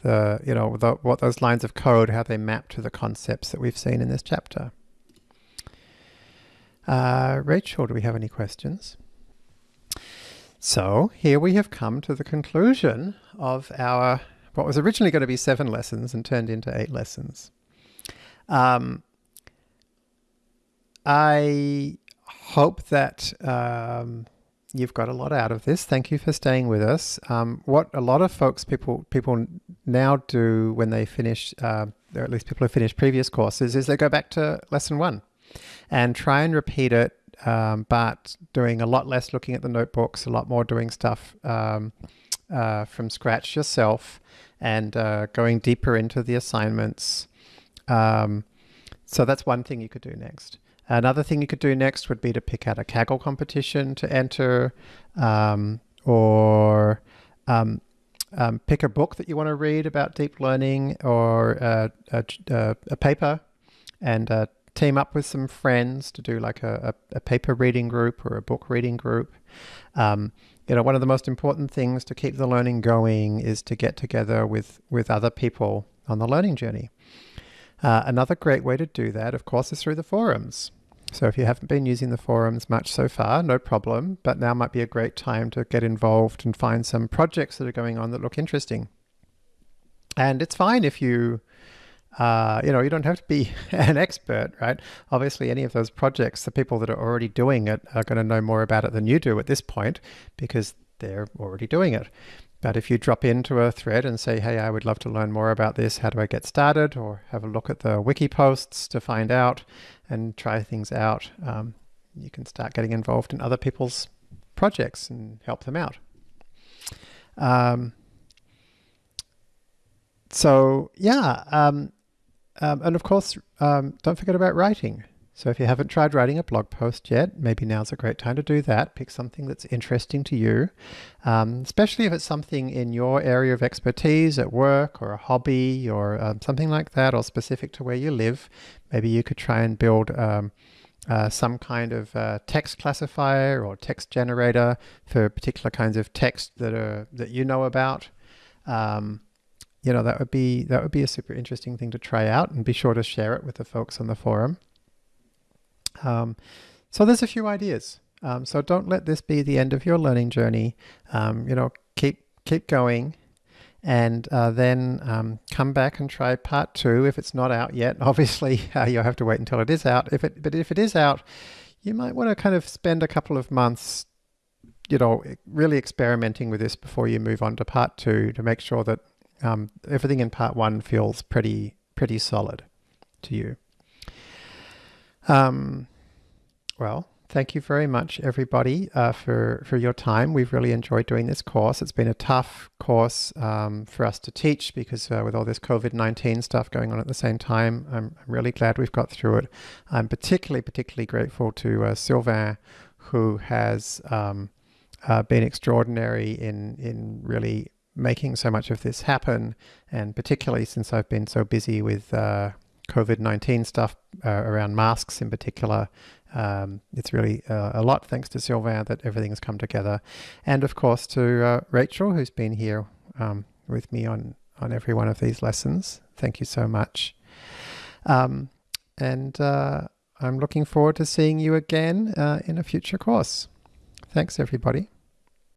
the, you know, the, what those lines of code, how they map to the concepts that we've seen in this chapter. Uh, Rachel, do we have any questions? So here we have come to the conclusion of our, what was originally going to be seven lessons and turned into eight lessons. Um, I hope that um, you've got a lot out of this. Thank you for staying with us. Um, what a lot of folks, people, people now do when they finish, uh, or at least people who finish previous courses, is they go back to lesson one and try and repeat it um, but doing a lot less looking at the notebooks, a lot more doing stuff um, uh, from scratch yourself and uh, going deeper into the assignments. Um, so that's one thing you could do next. Another thing you could do next would be to pick out a Kaggle competition to enter um, or um, um, pick a book that you want to read about deep learning or a, a, a paper and uh, team up with some friends to do like a, a, a paper reading group or a book reading group. Um, you know, one of the most important things to keep the learning going is to get together with, with other people on the learning journey. Uh, another great way to do that, of course, is through the forums. So if you haven't been using the forums much so far, no problem, but now might be a great time to get involved and find some projects that are going on that look interesting. And it's fine if you, uh, you know, you don't have to be an expert, right? Obviously, any of those projects, the people that are already doing it are going to know more about it than you do at this point because they're already doing it. But if you drop into a thread and say, hey, I would love to learn more about this, how do I get started? Or have a look at the wiki posts to find out and try things out, um, you can start getting involved in other people's projects and help them out. Um, so yeah, um, um, and of course, um, don't forget about writing. So if you haven't tried writing a blog post yet, maybe now's a great time to do that. Pick something that's interesting to you, um, especially if it's something in your area of expertise at work or a hobby or um, something like that, or specific to where you live. Maybe you could try and build um, uh, some kind of uh, text classifier or text generator for particular kinds of text that are that you know about. Um, you know that would be that would be a super interesting thing to try out, and be sure to share it with the folks on the forum. Um, so there's a few ideas. Um, so don't let this be the end of your learning journey. Um, you know, keep keep going, and uh, then um, come back and try part two if it's not out yet. Obviously, uh, you'll have to wait until it is out. If it but if it is out, you might want to kind of spend a couple of months, you know, really experimenting with this before you move on to part two to make sure that um, everything in part one feels pretty pretty solid to you. Um, well, thank you very much, everybody, uh, for, for your time. We've really enjoyed doing this course. It's been a tough course um, for us to teach because uh, with all this COVID-19 stuff going on at the same time, I'm, I'm, really glad we've got through it. I'm particularly, particularly grateful to uh, Sylvain, who has um, uh, been extraordinary in, in really making so much of this happen, and particularly since I've been so busy with uh, COVID-19 stuff uh, around masks in particular. Um, it's really uh, a lot thanks to Sylvain that everything has come together. And of course to uh, Rachel, who's been here um, with me on, on every one of these lessons. Thank you so much. Um, and uh, I'm looking forward to seeing you again uh, in a future course. Thanks, everybody.